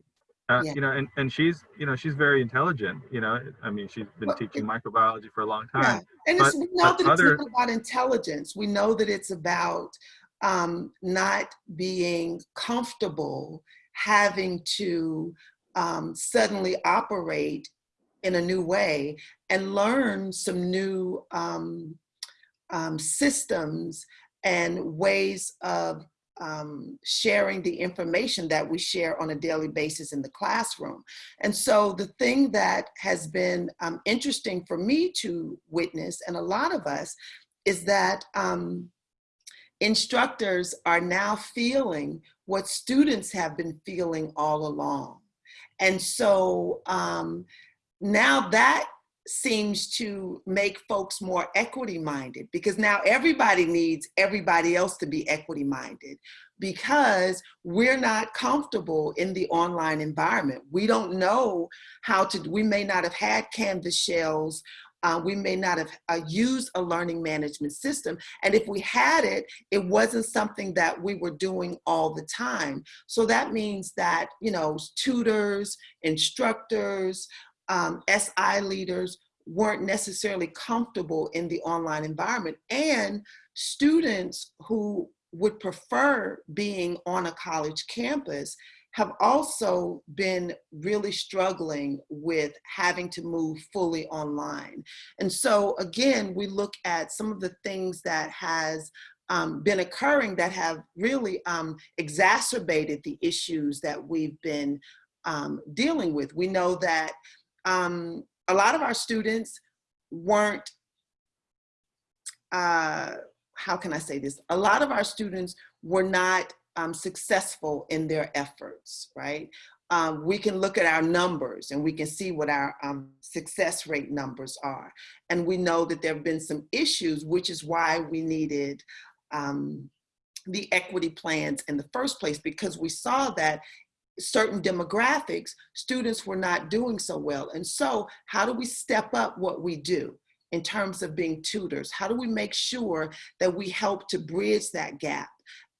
Speaker 4: Uh,
Speaker 3: yeah.
Speaker 4: you know, and, and she's, you know, she's very intelligent, you know, I mean, she's been
Speaker 3: Well,
Speaker 4: teaching microbiology for a long time.
Speaker 3: And it's,
Speaker 4: But-
Speaker 3: we know that it's
Speaker 4: other-
Speaker 3: not about intelligence. We know that it's about um, not being comfortable having to um, suddenly operate in a new way and learn some new um, um, systems and ways of um, sharing the information that we share on a daily basis in the classroom. And so the thing that has been um, interesting for me to witness, and a lot of us, is that um, instructors are now feeling what students have been feeling all along. And so um, now that seems to make folks more equity minded because now everybody needs everybody else to be equity minded because we're not comfortable in the online environment. We don't know how to, we may not have had Canvas shells uh, we may not have uh, used a learning management system. And if we had it, it wasn't something that we were doing all the time. So that means that, you know, tutors, instructors, um, SI leaders weren't necessarily comfortable in the online environment. And students who would prefer being on a college campus have also been really struggling with having to move fully online. And so again, we look at some of the things that has um, been occurring that have really um, exacerbated the issues that we've been um, dealing with. We know that um, a lot of our students weren't, uh, how can I say this? A lot of our students were not um, successful in their efforts, right? Um, we can look at our numbers and we can see what our um, success rate numbers are. And we know that there have been some issues, which is why we needed um, the equity plans in the first place, because we saw that certain demographics, students were not doing so well. And so how do we step up what we do? in terms of being tutors? How do we make sure that we help to bridge that gap?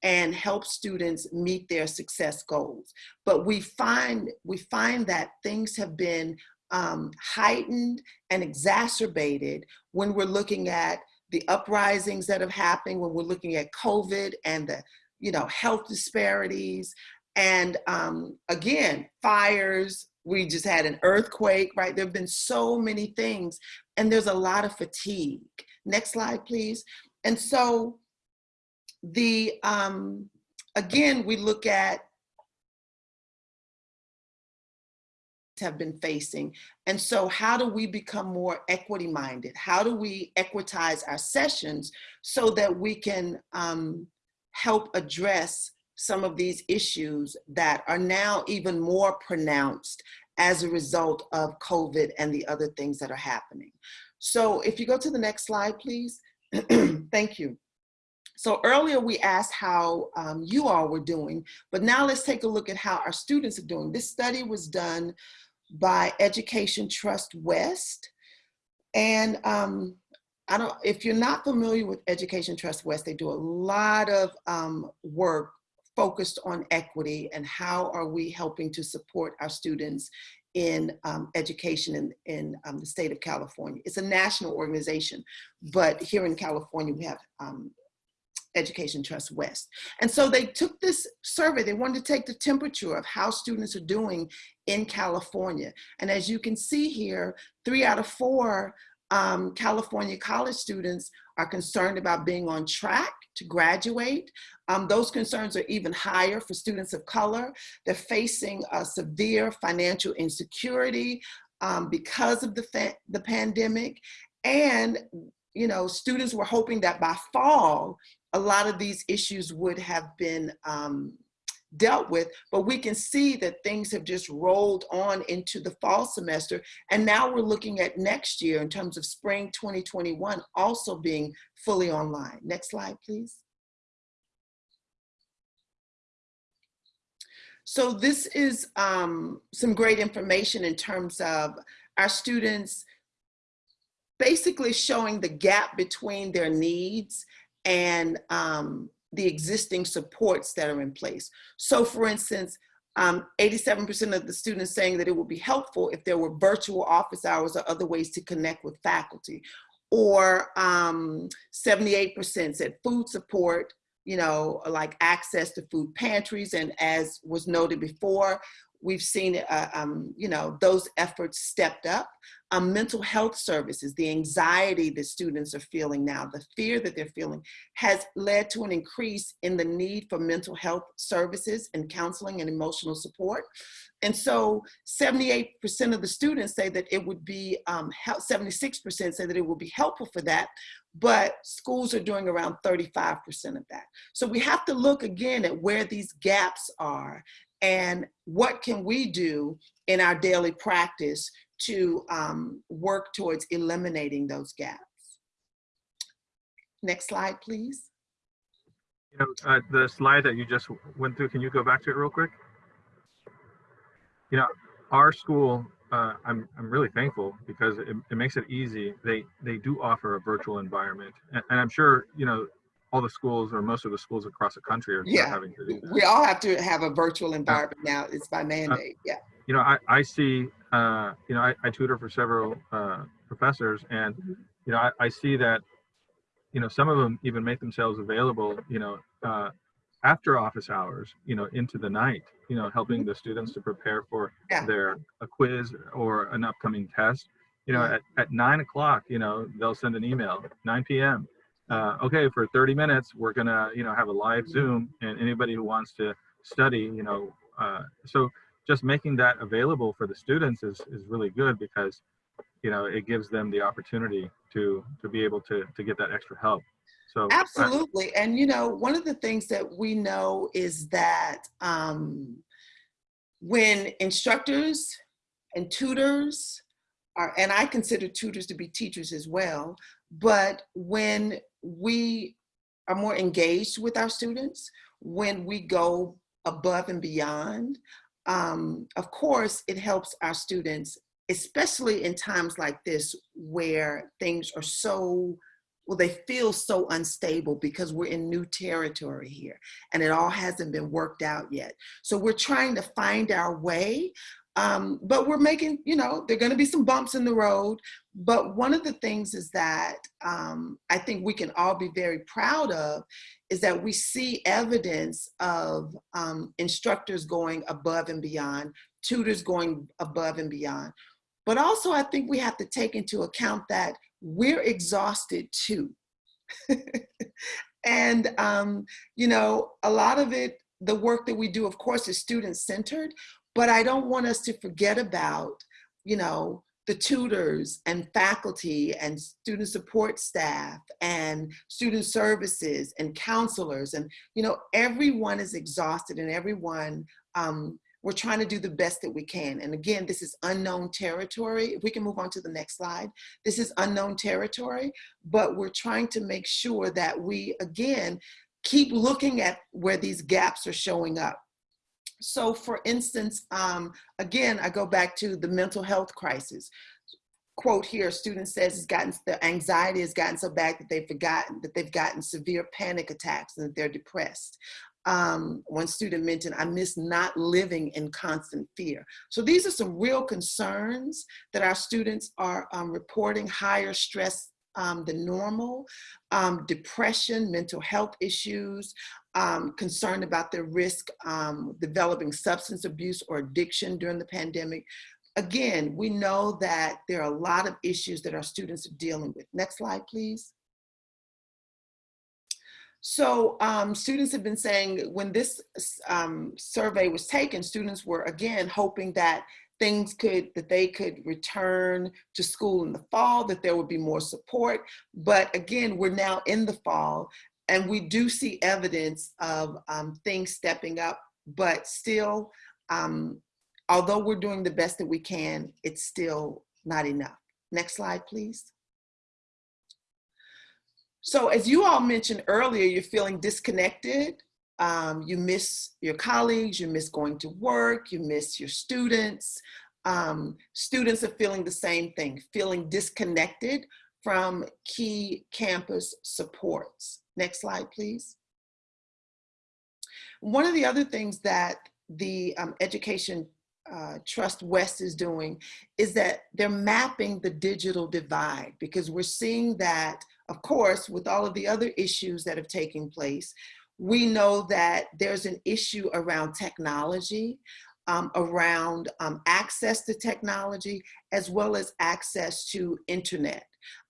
Speaker 3: and help students meet their success goals. But we find, we find that things have been um, heightened and exacerbated when we're looking at the uprisings that have happened, when we're looking at COVID and the you know, health disparities, and um, again, fires, we just had an earthquake, right? There have been so many things, and there's a lot of fatigue. Next slide, please. And so the, um, again, we look at have been facing. And so how do we become more equity minded? How do we equitize our sessions so that we can um, help address some of these issues that are now even more pronounced as a result of COVID and the other things that are happening. So if you go to the next slide, please. Thank you. So earlier we asked how um, you all were doing, but now let's take a look at how our students are doing. This study was done by Education Trust West. And um, I don't, if you're not familiar with Education Trust West, they do a lot of um, work focused on equity and how are we helping to support our students in um, education in, in um, the state of California. It's a national organization, but here in California, we have um, Education Trust West. And so they took this survey, they wanted to take the temperature of how students are doing in California. And as you can see here, three out of four um, California college students are concerned about being on track to graduate. Um, those concerns are even higher for students of color. They're facing a severe financial insecurity um, because of the, the pandemic. And, you know, students were hoping that by fall, a lot of these issues would have been um, dealt with, but we can see that things have just rolled on into the fall semester. And now we're looking at next year in terms of spring 2021 also being fully online. Next slide, please. So this is um, some great information in terms of our students basically showing the gap between their needs and um, the existing supports that are in place. So for instance, 87% um, of the students saying that it would be helpful if there were virtual office hours or other ways to connect with faculty. Or 78% um, said food support, you know, like access to food pantries. And as was noted before, we've seen, uh, um, you know, those efforts stepped up um, mental health services, the anxiety that students are feeling now, the fear that they're feeling has led to an increase in the need for mental health services and counseling and emotional support. And so 78% of the students say that it would be, 76% um, say that it would be helpful for that, but schools are doing around 35% of that. So we have to look again at where these gaps are and what can we do in our daily practice to um, work towards eliminating those gaps. Next slide, please.
Speaker 4: You know, uh, the slide that you just went through, can you go back to it real quick? You know, our school uh, I'm I'm really thankful because it, it makes it easy. They they do offer a virtual environment, and, and I'm sure you know all the schools or most of the schools across the country are
Speaker 3: Yeah.
Speaker 4: having to do. That.
Speaker 3: We all have to have a virtual environment now. It's by mandate. Yeah.
Speaker 4: You know, I I see. Uh, you know, I, I tutor for several uh, professors, and
Speaker 3: Mhm.
Speaker 4: you know, I, I see that. You know, some of them even make themselves available. You know, uh, after office hours. You know, into the night. You know, helping the students to prepare for
Speaker 3: Yeah.
Speaker 4: their a quiz or an upcoming test. You know,
Speaker 3: Yeah.
Speaker 4: at, at nine o'clock, you know, they'll send an email, 9 p.m. Uh, okay, for 30 minutes, we're gonna, you know, have a live Zoom, and anybody who wants to study, you know, uh, so just making that available for the students is is really good because, you know, it gives them the opportunity to to be able to to get that extra help. So
Speaker 3: Absolutely. And you know, one of the things that we know is that um, when instructors and tutors are, and I consider tutors to be teachers as well, but when we are more engaged with our students, when we go above and beyond, um, of course, it helps our students, especially in times like this where things are so well, they feel so unstable because we're in new territory here and it all hasn't been worked out yet. So we're trying to find our way, um, but we're making, you know, there are going to be some bumps in the road. But one of the things is that um, I think we can all be very proud of is that we see evidence of um, instructors going above and beyond, tutors going above and beyond. But also, I think we have to take into account that we're exhausted too. and, um, you know, a lot of it, the work that we do, of course, is student centered, but I don't want us to forget about, you know, the tutors and faculty and student support staff and student services and counselors and you know everyone is exhausted and everyone um, we're trying to do the best that we can. And again, this is unknown territory. If we can move on to the next slide. This is unknown territory, but we're trying to make sure that we, again, keep looking at where these gaps are showing up. So for instance, um, again, I go back to the mental health crisis. Quote here, student says it's gotten, the anxiety has gotten so bad that they've forgotten, that they've gotten severe panic attacks and that they're depressed um, one student mentioned, I miss not living in constant fear. So these are some real concerns that our students are um, reporting, higher stress um, than normal, um, depression, mental health issues, um, concerned about their risk um, developing substance abuse or addiction during the pandemic. Again, we know that there are a lot of issues that our students are dealing with. Next slide, please. So um, students have been saying when this um, survey was taken, students were again hoping that things could, that they could return to school in the fall, that there would be more support. But again, we're now in the fall and we do see evidence of um, things stepping up, but still, um, although we're doing the best that we can, it's still not enough. Next slide, please. So as you all mentioned earlier, you're feeling disconnected. Um, you miss your colleagues, you miss going to work, you miss your students. Um, students are feeling the same thing, feeling disconnected from key campus supports. Next slide, please. One of the other things that the um, Education uh, Trust West is doing is that they're mapping the digital divide because we're seeing that of course, with all of the other issues that have taken place, we know that there's an issue around technology, um, around um, access to technology, as well as access to internet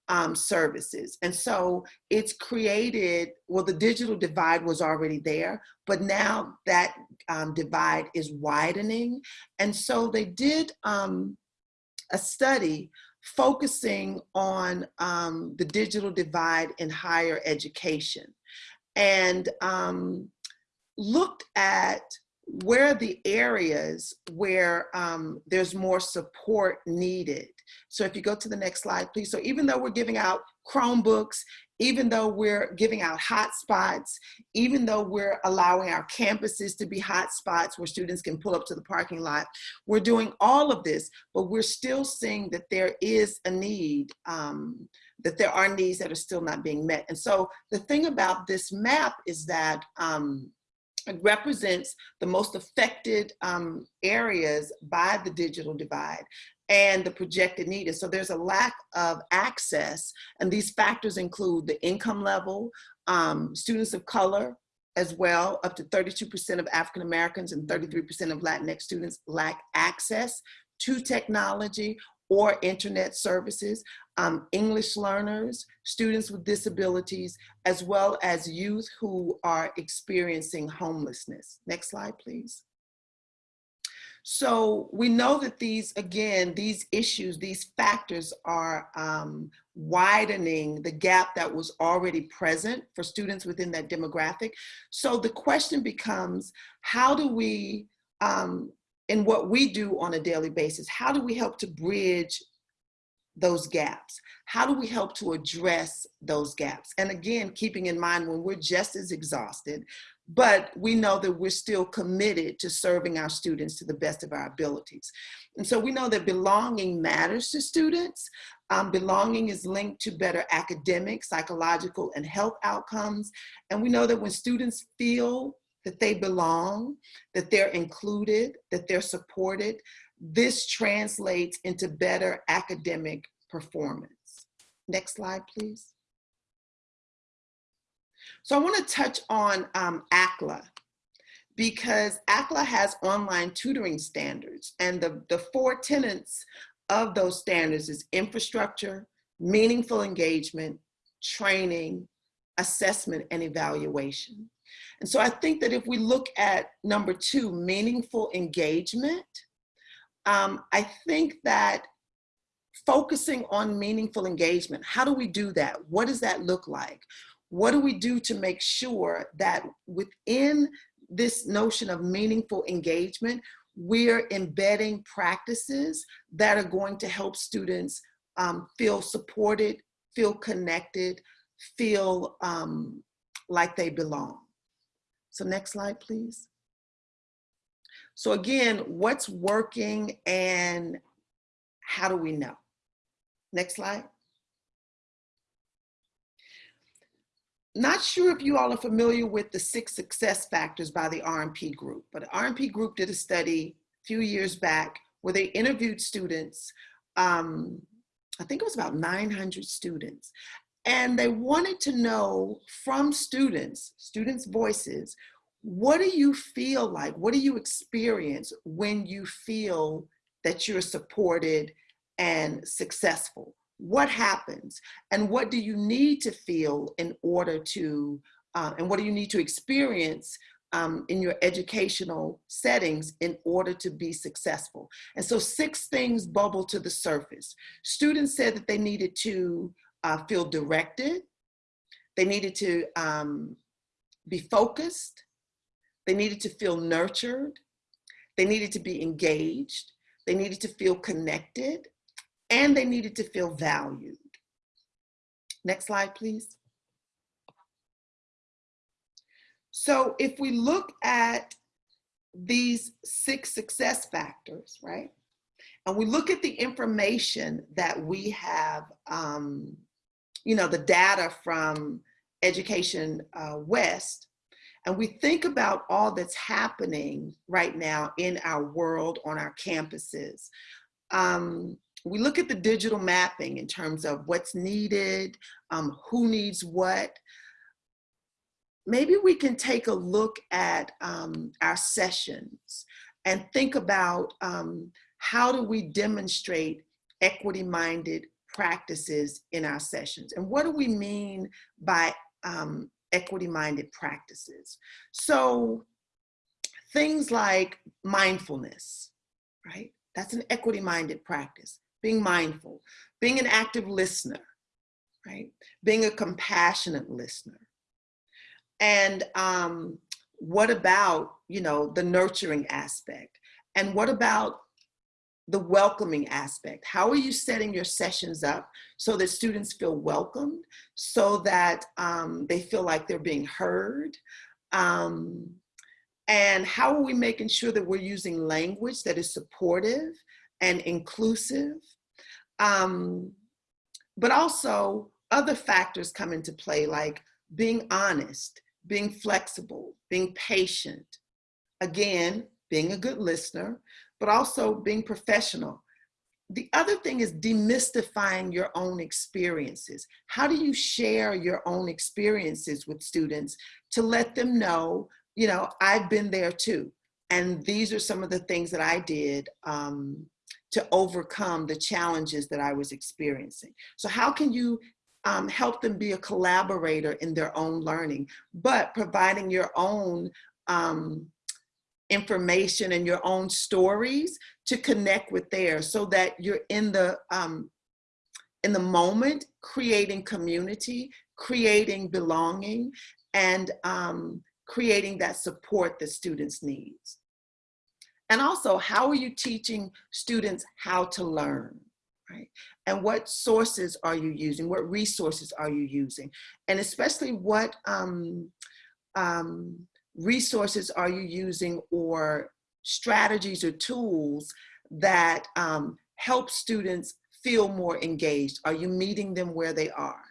Speaker 3: um, services. And so it's created, well, the digital divide was already there, but now that um, divide is widening. And so they did um, a study focusing on um, the digital divide in higher education and um, looked at where the areas where um, there's more support needed. So if you go to the next slide, please. So even though we're giving out Chromebooks, even though we're giving out hotspots, even though we're allowing our campuses to be hotspots where students can pull up to the parking lot, we're doing all of this, but we're still seeing that there is a need, um, that there are needs that are still not being met. And so the thing about this map is that um, it represents the most affected um, areas by the digital divide and the projected need is. So there's a lack of access, and these factors include the income level, um, students of color as well, up to 32% of African Americans and 33% of Latinx students lack access to technology or internet services, um, English learners, students with disabilities, as well as youth who are experiencing homelessness. Next slide, please. So we know that these, again, these issues, these factors are um, widening the gap that was already present for students within that demographic. So the question becomes, how do we, um, in what we do on a daily basis, how do we help to bridge those gaps? How do we help to address those gaps? And again, keeping in mind when we're just as exhausted, but we know that we're still committed to serving our students to the best of our abilities. And so we know that belonging matters to students. Um, belonging is linked to better academic, psychological, and health outcomes. And we know that when students feel that they belong, that they're included, that they're supported, this translates into better academic performance. Next slide, please. So I want to touch on um, ACLA because ACLA has online tutoring standards and the, the four tenets of those standards is infrastructure, meaningful engagement, training, assessment, and evaluation. And so I think that if we look at number two, meaningful engagement, um, I think that focusing on meaningful engagement, how do we do that? What does that look like? What do we do to make sure that within this notion of meaningful engagement, we're embedding practices that are going to help students um, feel supported, feel connected, feel um, like they belong. So next slide, please. So again, what's working and how do we know? Next slide. Not sure if you all are familiar with the six success factors by the RP group, but the RP group did a study a few years back where they interviewed students, um, I think it was about 900 students, and they wanted to know from students, students' voices, what do you feel like? What do you experience when you feel that you're supported and successful? what happens and what do you need to feel in order to, uh, and what do you need to experience um, in your educational settings in order to be successful. And so six things bubble to the surface. Students said that they needed to uh, feel directed, they needed to um, be focused, they needed to feel nurtured, they needed to be engaged, they needed to feel connected, and they needed to feel valued. Next slide, please. So if we look at these six success factors, right? And we look at the information that we have, um, you know, the data from Education uh, West, and we think about all that's happening right now in our world, on our campuses. Um, we look at the digital mapping in terms of what's needed, um, who needs what. Maybe we can take a look at um, our sessions and think about um, how do we demonstrate equity-minded practices in our sessions. And what do we mean by um, equity-minded practices? So things like mindfulness, right? That's an equity-minded practice being mindful, being an active listener, right? Being a compassionate listener. And um, what about, you know, the nurturing aspect? And what about the welcoming aspect. How are you setting your sessions up so that students feel welcomed, so that um, they feel like they're being heard? Um, and how are we making sure that we're using language that is supportive and inclusive? Um, but also other factors come into play like being honest, being flexible, being patient. Again, being a good listener, but also being professional. The other thing is demystifying your own experiences. How do you share your own experiences with students to let them know, you know, I've been there too. And these are some of the things that I did um, to overcome the challenges that I was experiencing. So how can you um, help them be a collaborator in their own learning, but providing your own um, information and your own stories to connect with theirs so that you're in the um, in the moment creating community creating belonging and um, creating that support that students needs. And also how are you teaching students how to learn right? And what sources are you using? What resources are you using? And especially what um, um, resources are you using or strategies or tools that um, help students feel more engaged? Are you meeting them where they are?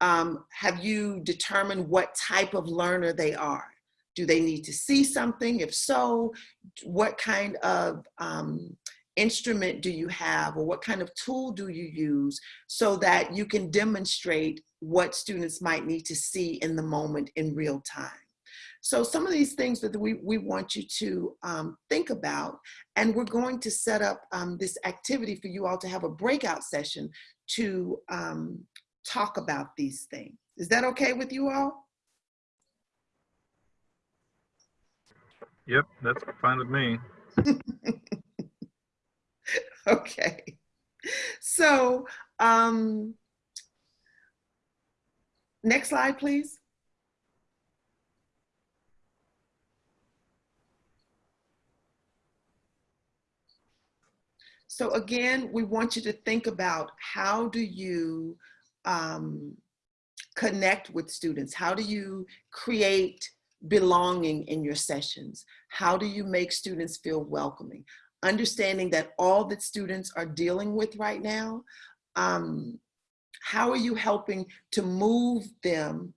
Speaker 3: Um, have you determined what type of learner they are? Do they need to see something? If so, what kind of um, instrument do you have or what kind of tool do you use so that you can demonstrate what students might need to see in the moment in real time? So some of these things that we, we want you to um, think about, and we're going to set up um, this activity for you all to have a breakout session to um, talk about these things. Is that okay with you all?
Speaker 4: Yep, that's fine with me.
Speaker 3: okay. So, um, next slide, please. So again, we want you to think about how do you um, connect with students? How do you create belonging in your sessions? How do you make students feel welcoming? Understanding that all that students are dealing with right now, um, how are you helping to move them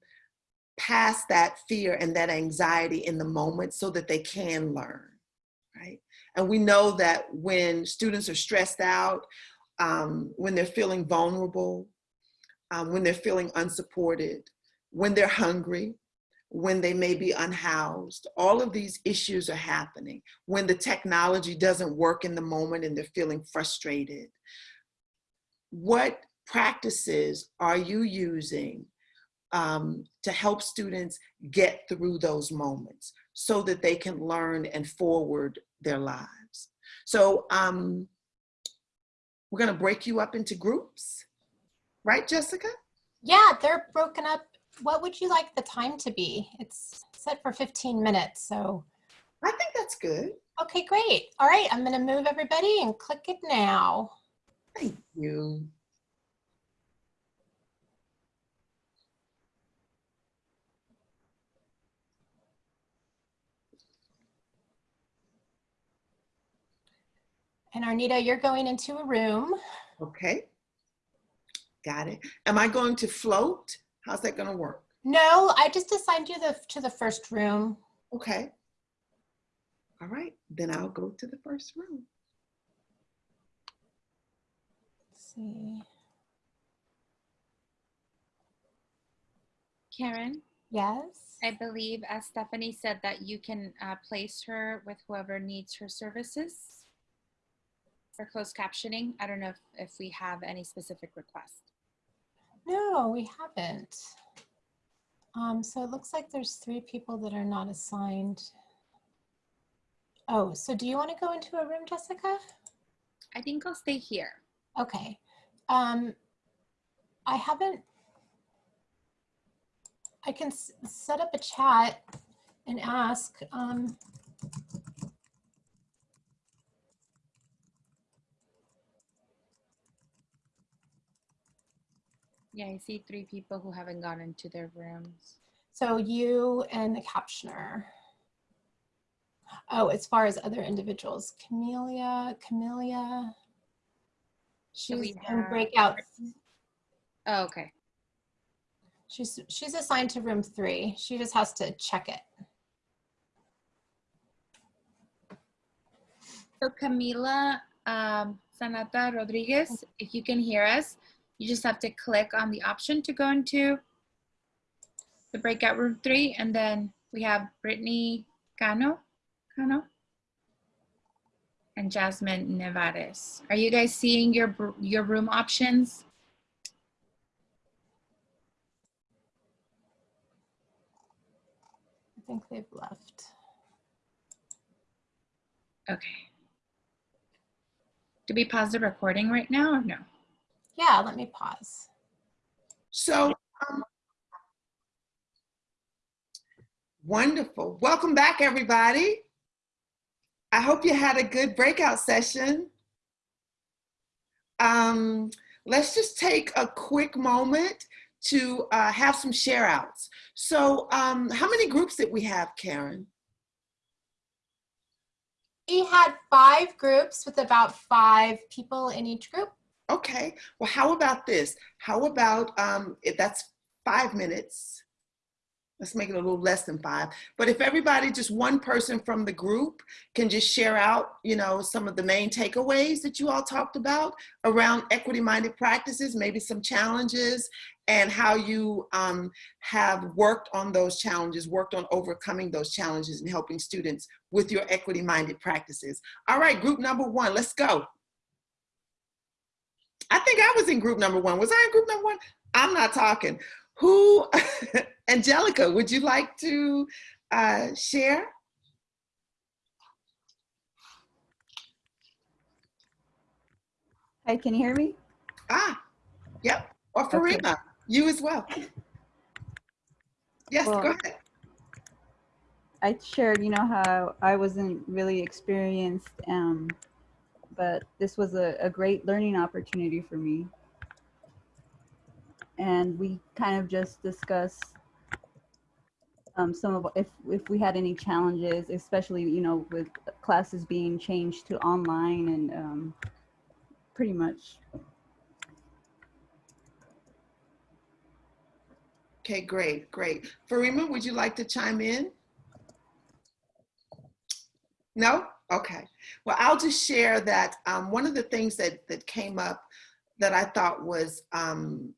Speaker 3: past that fear and that anxiety in the moment so that they can learn? And we know that when students are stressed out, um, when they're feeling vulnerable, um, when they're feeling unsupported, when they're hungry, when they may be unhoused, all of these issues are happening. When the technology doesn't work in the moment and they're feeling frustrated. What practices are you using um, to help students get through those moments so that they can learn and forward their lives. So um, we're gonna break you up into groups, right, Jessica?
Speaker 2: Yeah, they're broken up. What would you like the time to be? It's set for 15 minutes, so.
Speaker 3: I think that's good.
Speaker 2: Okay, great. All right, I'm gonna move everybody and click it now.
Speaker 3: Thank you.
Speaker 2: And Arnita, you're going into a room.
Speaker 3: Okay. Got it. Am I going to float? How's that gonna work?
Speaker 2: No, I just assigned you the, to the first room.
Speaker 3: Okay. All right, then I'll go to the first room.
Speaker 2: Let's see.
Speaker 1: Karen,
Speaker 2: Yes.
Speaker 1: I believe as Stephanie said that you can uh, place her with whoever needs her services for closed captioning. I don't know if, if we have any specific request.
Speaker 2: No, we haven't. Um, so it looks like there's three people that are not assigned. Oh, so do you want to go into a room, Jessica?
Speaker 1: I think I'll stay here.
Speaker 2: Okay. Um, I haven't, I can s- set up a chat and ask, um,
Speaker 1: Yeah, I see three people who haven't gone into their rooms.
Speaker 2: So you and the captioner. Oh, as far as other individuals, Camelia, Camelia. She's in breakout.
Speaker 1: Oh, okay.
Speaker 2: She's she's assigned to room three. She just has to check it.
Speaker 1: So Camila um, Sanata Rodriguez, if you can hear us, you just have to click on the option to go into the breakout room three, and then we have Brittany Cano, Cano, and Jasmine Nevares. Are you guys seeing your your room options?
Speaker 2: I think they've left.
Speaker 1: Okay. Do we pause the recording right now or no?
Speaker 2: Yeah, let me pause.
Speaker 3: So, um, wonderful. Welcome back, everybody. I hope you had a good breakout session. Um, let's just take a quick moment to uh, have some share outs. So, um, how many groups did we have, Karen?
Speaker 2: We had five groups with about five people in each group.
Speaker 3: Okay, well, how about this? How about um, if that's five minutes? Let's make it a little less than five. But if everybody, just one person from the group can just share out, you know, some of the main takeaways that you all talked about around equity-minded practices, maybe some challenges and how you um, have worked on those challenges, worked on overcoming those challenges and helping students with your equity-minded practices. All right, group number one, let's go. I think I was in group number one. Was I in group number one? I'm not talking. Who, Angelica, would you like to uh, share?
Speaker 8: Hi, can you hear me?
Speaker 3: Ah, yep. Or
Speaker 8: Okay.
Speaker 3: Farima, you as well. Yes, go ahead.
Speaker 8: I shared, you know, how I wasn't really experienced, um, but this was a, a great learning opportunity for me. And we kind of just discussed um, some of if if we had any challenges, especially you know with classes being changed to online and um, pretty much
Speaker 3: Okay, great, great. Farima, would you like to chime in? No? Okay. Well, I'll just share that um, one of the things that, that came up that I thought was um,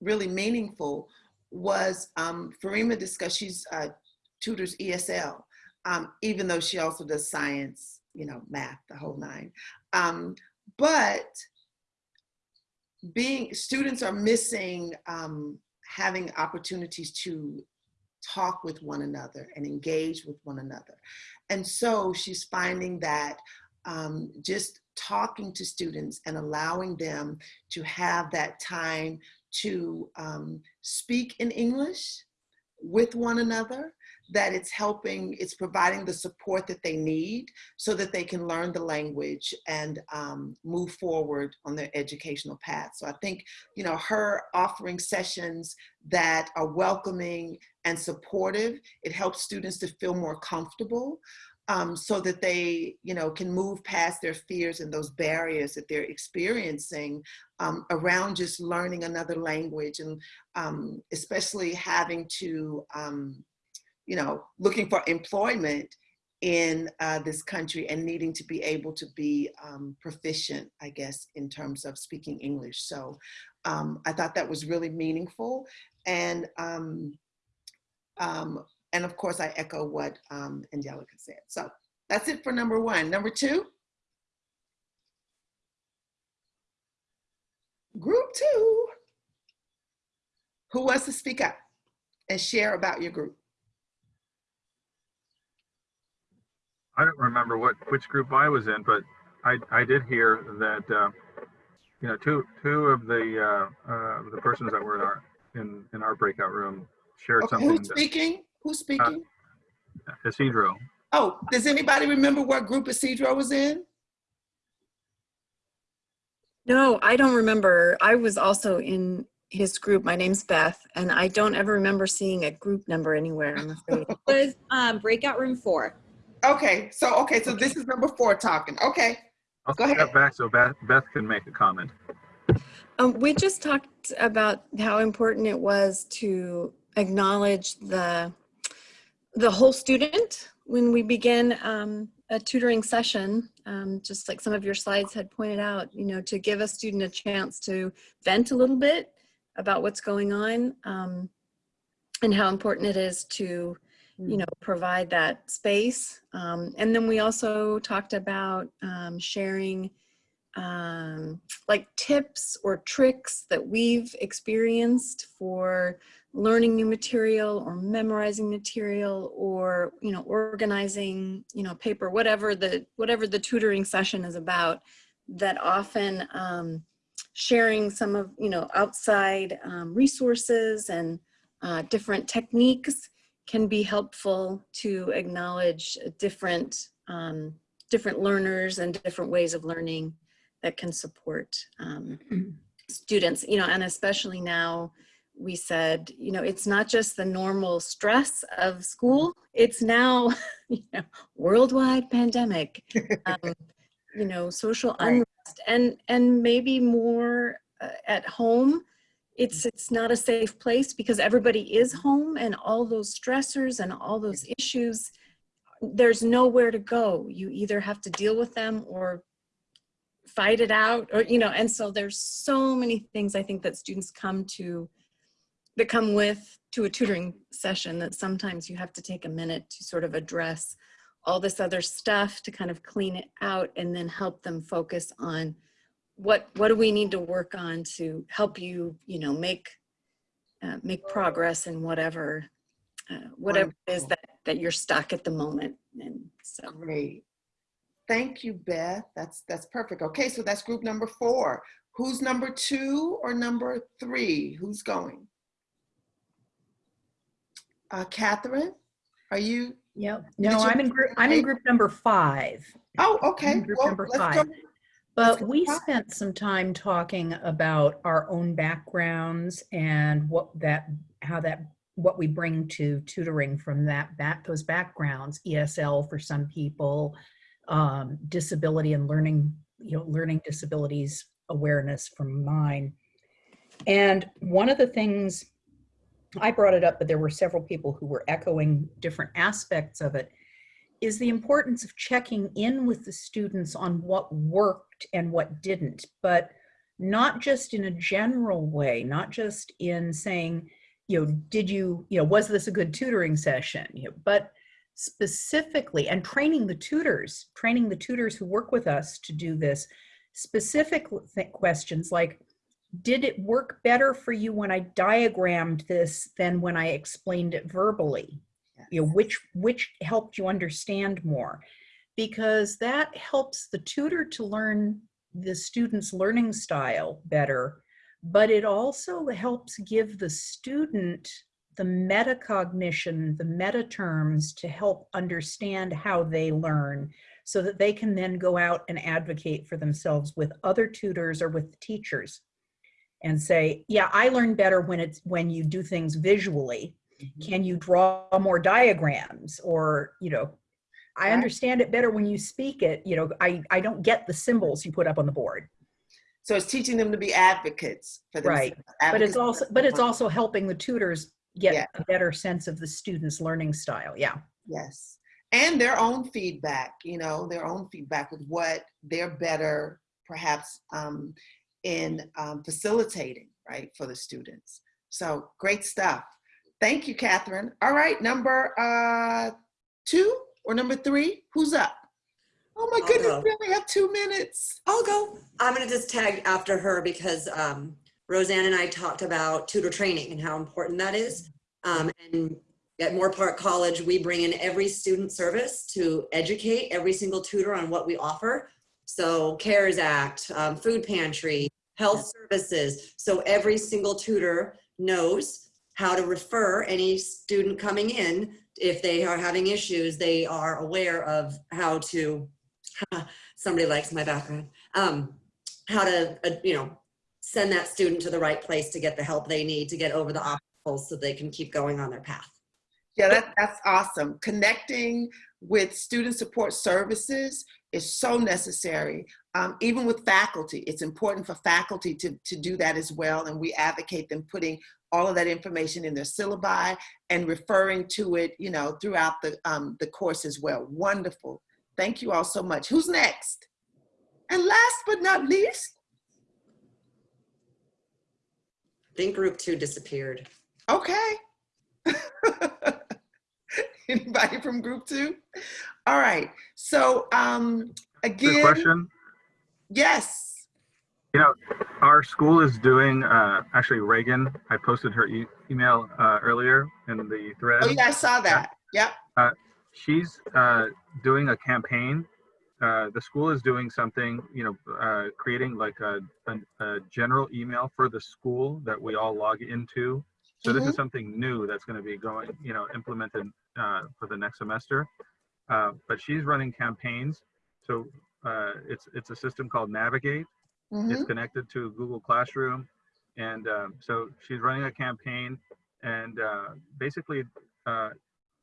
Speaker 3: really meaningful was um, Farima discussed, she's uh, tutors ESL, um, even though she also does science, you know, math, the whole nine. Um, but being, students are missing um, having opportunities to talk with one another and engage with one another. And so she's finding that um, just talking to students and allowing them to have that time to um, speak in English with one another, that it's helping, it's providing the support that they need so that they can learn the language and um, move forward on their educational path. So I think, you know, her offering sessions that are welcoming and supportive, it helps students to feel more comfortable um, so that they, you know, can move past their fears and those barriers that they're experiencing um, around just learning another language and um, especially having to, um, you know, looking for employment in uh, this country and needing to be able to be um, proficient, I guess, in terms of speaking English. So um, I thought that was really meaningful. And, um, um, and of course, I echo what um, Angelica said. So that's it for number one. Number two. Group two. Who wants to speak up and share about your group?
Speaker 4: I don't remember what which group I was in, but I I did hear that uh, you know two two of the uh, uh, the persons that were in our in in our breakout room shared
Speaker 3: Okay,
Speaker 4: something.
Speaker 3: who's speaking? Who's speaking?
Speaker 4: That, Isidro.
Speaker 3: oh, does anybody remember what group Isidro was in?
Speaker 9: No, I don't remember. I was also in his group. My name's Beth, and I don't ever remember seeing a group number anywhere, I'm afraid.
Speaker 10: was um, breakout room four.
Speaker 3: Okay, so, okay, so this is number four talking. Okay,
Speaker 4: I'll
Speaker 3: Go ahead.
Speaker 4: back so Beth, Beth can make a comment.
Speaker 9: Um, we just talked about how important it was to acknowledge the the whole student when we begin um, a tutoring session. Um, just like some of your slides had pointed out, you know, to give a student a chance to vent a little bit about what's going on um, and how important it is to, you know, provide that space. Um, and then we also talked about um, sharing um, like tips or tricks that we've experienced for learning new material or memorizing material or you know organizing you know paper whatever the whatever the tutoring session is about that often um, sharing some of you know outside um, resources and uh, different techniques can be helpful to acknowledge different um, different learners and different ways of learning that can support um, students, you know, and especially now we said, you know, it's not just the normal stress of school, it's now, you know, worldwide pandemic, um, you know, social unrest and, and maybe more uh, at home. It's, it's not a safe place because everybody is home and all those stressors and all those issues, there's nowhere to go. You either have to deal with them or fight it out or you know and so there's so many things i think that students come to that come with to a tutoring session that sometimes you have to take a minute to sort of address all this other stuff to kind of clean it out and then help them focus on what what do we need to work on to help you you know make uh, make progress in whatever uh, whatever it is that that you're stuck at the moment and so
Speaker 3: great. Thank you, Beth. That's, that's perfect. Okay, so that's group number four. Who's number two or number three? Who's going? Uh, Catherine, are you?
Speaker 7: Yep. No,
Speaker 3: you-
Speaker 7: I'm in group, I'm in group number five.
Speaker 3: Oh, okay.
Speaker 7: Group
Speaker 3: Well,
Speaker 7: number five.
Speaker 3: go.
Speaker 7: But we
Speaker 3: five.
Speaker 7: spent some time talking about our own backgrounds and what that, how that, what we bring to tutoring from that, back, those backgrounds, ESL for some people, um, disability and learning, you know, learning disabilities awareness from mine. And one of the things, I brought it up, but there were several people who were echoing different aspects of it, is the importance of checking in with the students on what worked and what didn't, but not just in a general way, not just in saying, you know, did you, you know, was this a good tutoring session? You know, but specifically, and training the tutors, training the tutors who work with us to do this, specific th- questions like, did it work better for you when I diagrammed this than when I explained it verbally? You know, which which helped you understand more? Because that helps the tutor to learn the student's learning style better, but it also helps give the student the metacognition, the meta terms to help understand how they learn so that they can then go out and advocate for themselves with other tutors or with teachers and say, yeah, I learn better when it's when you do things visually. Mm-hmm. Can you draw more diagrams or, you know, I understand it better when you speak it. You know, I, I don't get the symbols you put up on the board.
Speaker 3: So it's teaching them to be advocates for themselves. Right.
Speaker 7: But it's also but it's also helping the tutors get
Speaker 3: Yeah.
Speaker 7: a better sense of the student's learning style. Yeah.
Speaker 3: Yes. And their own feedback, you know, their own feedback with what they're better perhaps um, in um, facilitating, right, for the students. So great stuff. Thank you, Catherine. All right, number uh, two or number three? Who's up? Oh my
Speaker 5: I'll
Speaker 3: goodness,
Speaker 5: go.
Speaker 3: we only have two minutes.
Speaker 5: I'll go. I'm gonna just tag after her because um, Roseanne and I talked about tutor training and how important that is. Um, and at Moorpark College, we bring in every student service to educate every single tutor on what we offer. So CARES Act, um, food pantry, health services. So every single tutor knows how to refer any student coming in. If they are having issues, they are aware of how to somebody likes my background. Um, how to, uh, you know, send that student to the right place to get the help they need to get over the obstacles so they can keep going on their path.
Speaker 3: Yeah, that, that's awesome. Connecting with student support services is so necessary. Um, even with faculty, it's important for faculty to, to do that as well. And we advocate them putting all of that information in their syllabi and referring to it, you know, throughout the, um, the course as well. Wonderful. Thank you all so much. Who's next? And last but not least,
Speaker 5: I think group two disappeared.
Speaker 3: okay. Anybody from group two? All right. So um,
Speaker 4: Good
Speaker 3: again,
Speaker 4: question.
Speaker 3: yes.
Speaker 4: You know, our school is doing, uh, actually Reagan, I posted her e- email uh, earlier in the thread.
Speaker 3: Oh yeah, I saw that. Yep.
Speaker 4: Uh, She's uh, doing a campaign. Uh, the school is doing something, you know, uh, creating like a, a, a general email for the school that we all log into. So this is something new that's going to be going, you know, implemented uh, for the next semester. Uh, but she's running campaigns. So uh, it's it's a system called Navigate. It's
Speaker 3: Mhm.
Speaker 4: connected to Google Classroom. And um, so she's running a campaign and uh, basically uh,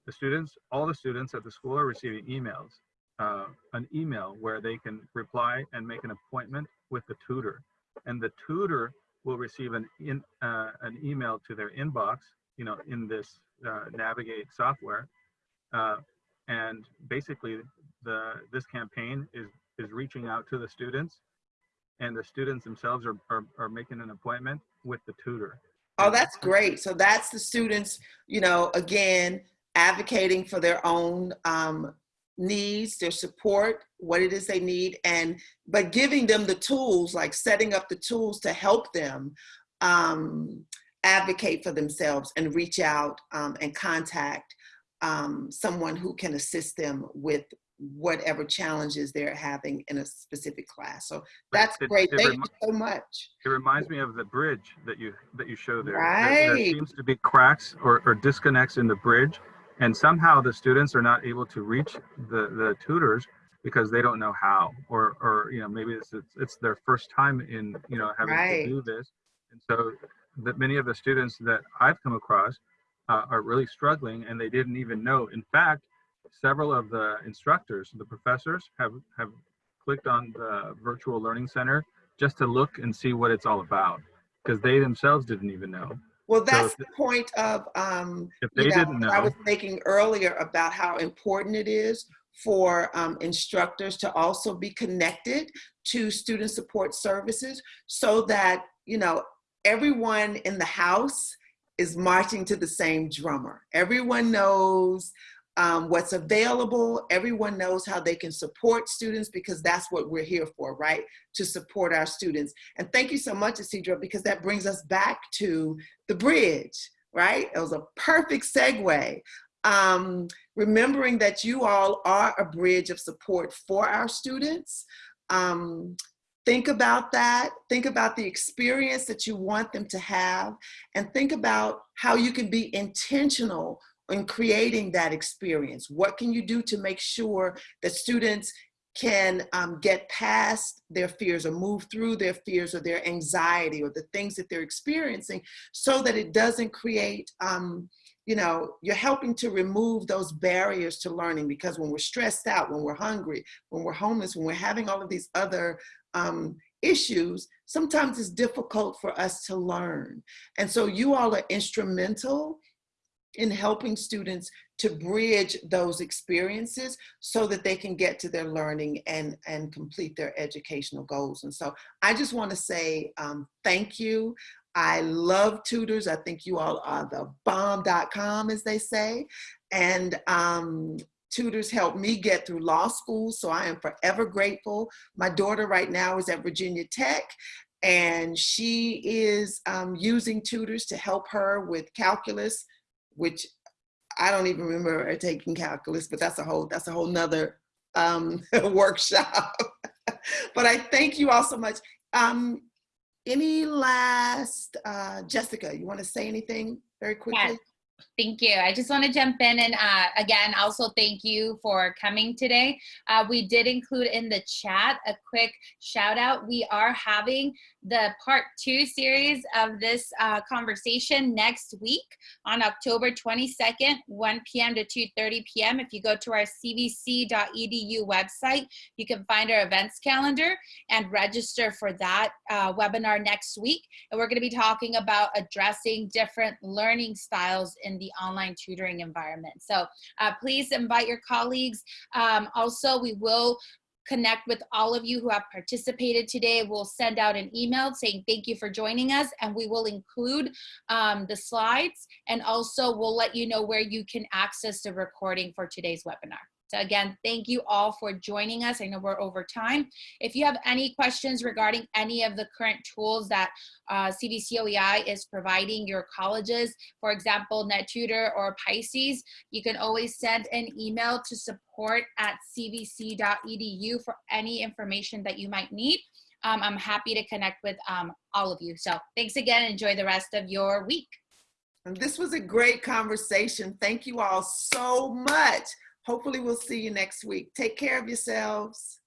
Speaker 4: the students, all the students at the school are receiving emails, uh, an email where they can reply and make an appointment with the tutor. And the tutor will receive an, in, uh, an email to their inbox, you know, in this uh, Navigate software. Uh, and basically the, this campaign is, is reaching out to the students and the students themselves are, are, are making an appointment with the tutor.
Speaker 3: Oh, that's great. So that's the students, you know, again, advocating for their own um, needs, their support, what it is they need, and but giving them the tools, like setting up the tools to help them um, advocate for themselves and reach out um, and contact um, someone who can assist them with whatever challenges they're having in a specific class. So that's
Speaker 4: It-
Speaker 3: great.
Speaker 4: it
Speaker 3: Thank you so much.
Speaker 4: It reminds me of the bridge that you that you show there. There- There
Speaker 3: Right.
Speaker 4: seems to be cracks or, or disconnects in the bridge, and somehow the students are not able to reach the the tutors because they don't know how, or or you know maybe it's it's, it's their first time in you know having
Speaker 3: Right.
Speaker 4: to do this, and so that many of the students that I've come across uh, are really struggling, and they didn't even know. In fact, several of the instructors, the professors, have have clicked on the virtual learning center just to look and see what it's all about because they themselves didn't even know.
Speaker 3: Well, that's
Speaker 4: if-
Speaker 3: the point of, um, you know, what I was making earlier about how important it is for um, instructors to also be connected to student support services so that, you know, everyone in the house is marching to the same drummer. Everyone knows um, what's available. Everyone knows how they can support students because that's what we're here for, right? To support our students. And thank you so much, Isidro, because that brings us back to the bridge, right? It was a perfect segue. Um, remembering that you all are a bridge of support for our students. Um, think about that. Think about the experience that you want them to have and think about how you can be intentional in creating that experience. What can you do to make sure that students can um, get past their fears or move through their fears or their anxiety or the things that they're experiencing so that it doesn't create, um, you know, you're helping to remove those barriers to learning because when we're stressed out, when we're hungry, when we're homeless, when we're having all of these other um, issues, sometimes it's difficult for us to learn. And so you all are instrumental in helping students to bridge those experiences so that they can get to their learning and, and complete their educational goals. And so I just want to say um, thank you. I love tutors. I think you all are the bomb.com, as they say. And um, tutors helped me get through law school, so I am forever grateful. My daughter right now is at Virginia Tech, and she is um, using tutors to help her with calculus, which I don't even remember taking calculus, but that's a whole that's a whole nother um, workshop. but I thank you all so much. Um, any last, uh, Jessica, you want to say anything very quickly?
Speaker 1: Yes. Thank you. I just want to jump in and uh, again, also thank you for coming today. Uh, we did include in the chat a quick shout out. We are having the part two series of this uh, conversation next week on October 22nd, 1 p.m. to 2.30 p.m. If you go to our cvc.edu website, you can find our events calendar and register for that uh, webinar next week. And we're going to be talking about addressing different learning styles in the online tutoring environment. So uh, please invite your colleagues. Um, also, we will connect with all of you who have participated today. We'll send out an email saying thank you for joining us and we will include um, the slides and also we'll let you know where you can access the recording for today's webinar. So again, thank you all for joining us. I know we're over time. If you have any questions regarding any of the current tools that uh, CVC OEI is providing your colleges, for example, NetTutor or Pisces, you can always send an email to support at cvc.edu for any information that you might need. Um, I'm happy to connect with um, all of you. So thanks again. Enjoy the rest of your week.
Speaker 3: And this was a great conversation. Thank you all so much. Hopefully we'll see you next week. Take care of yourselves.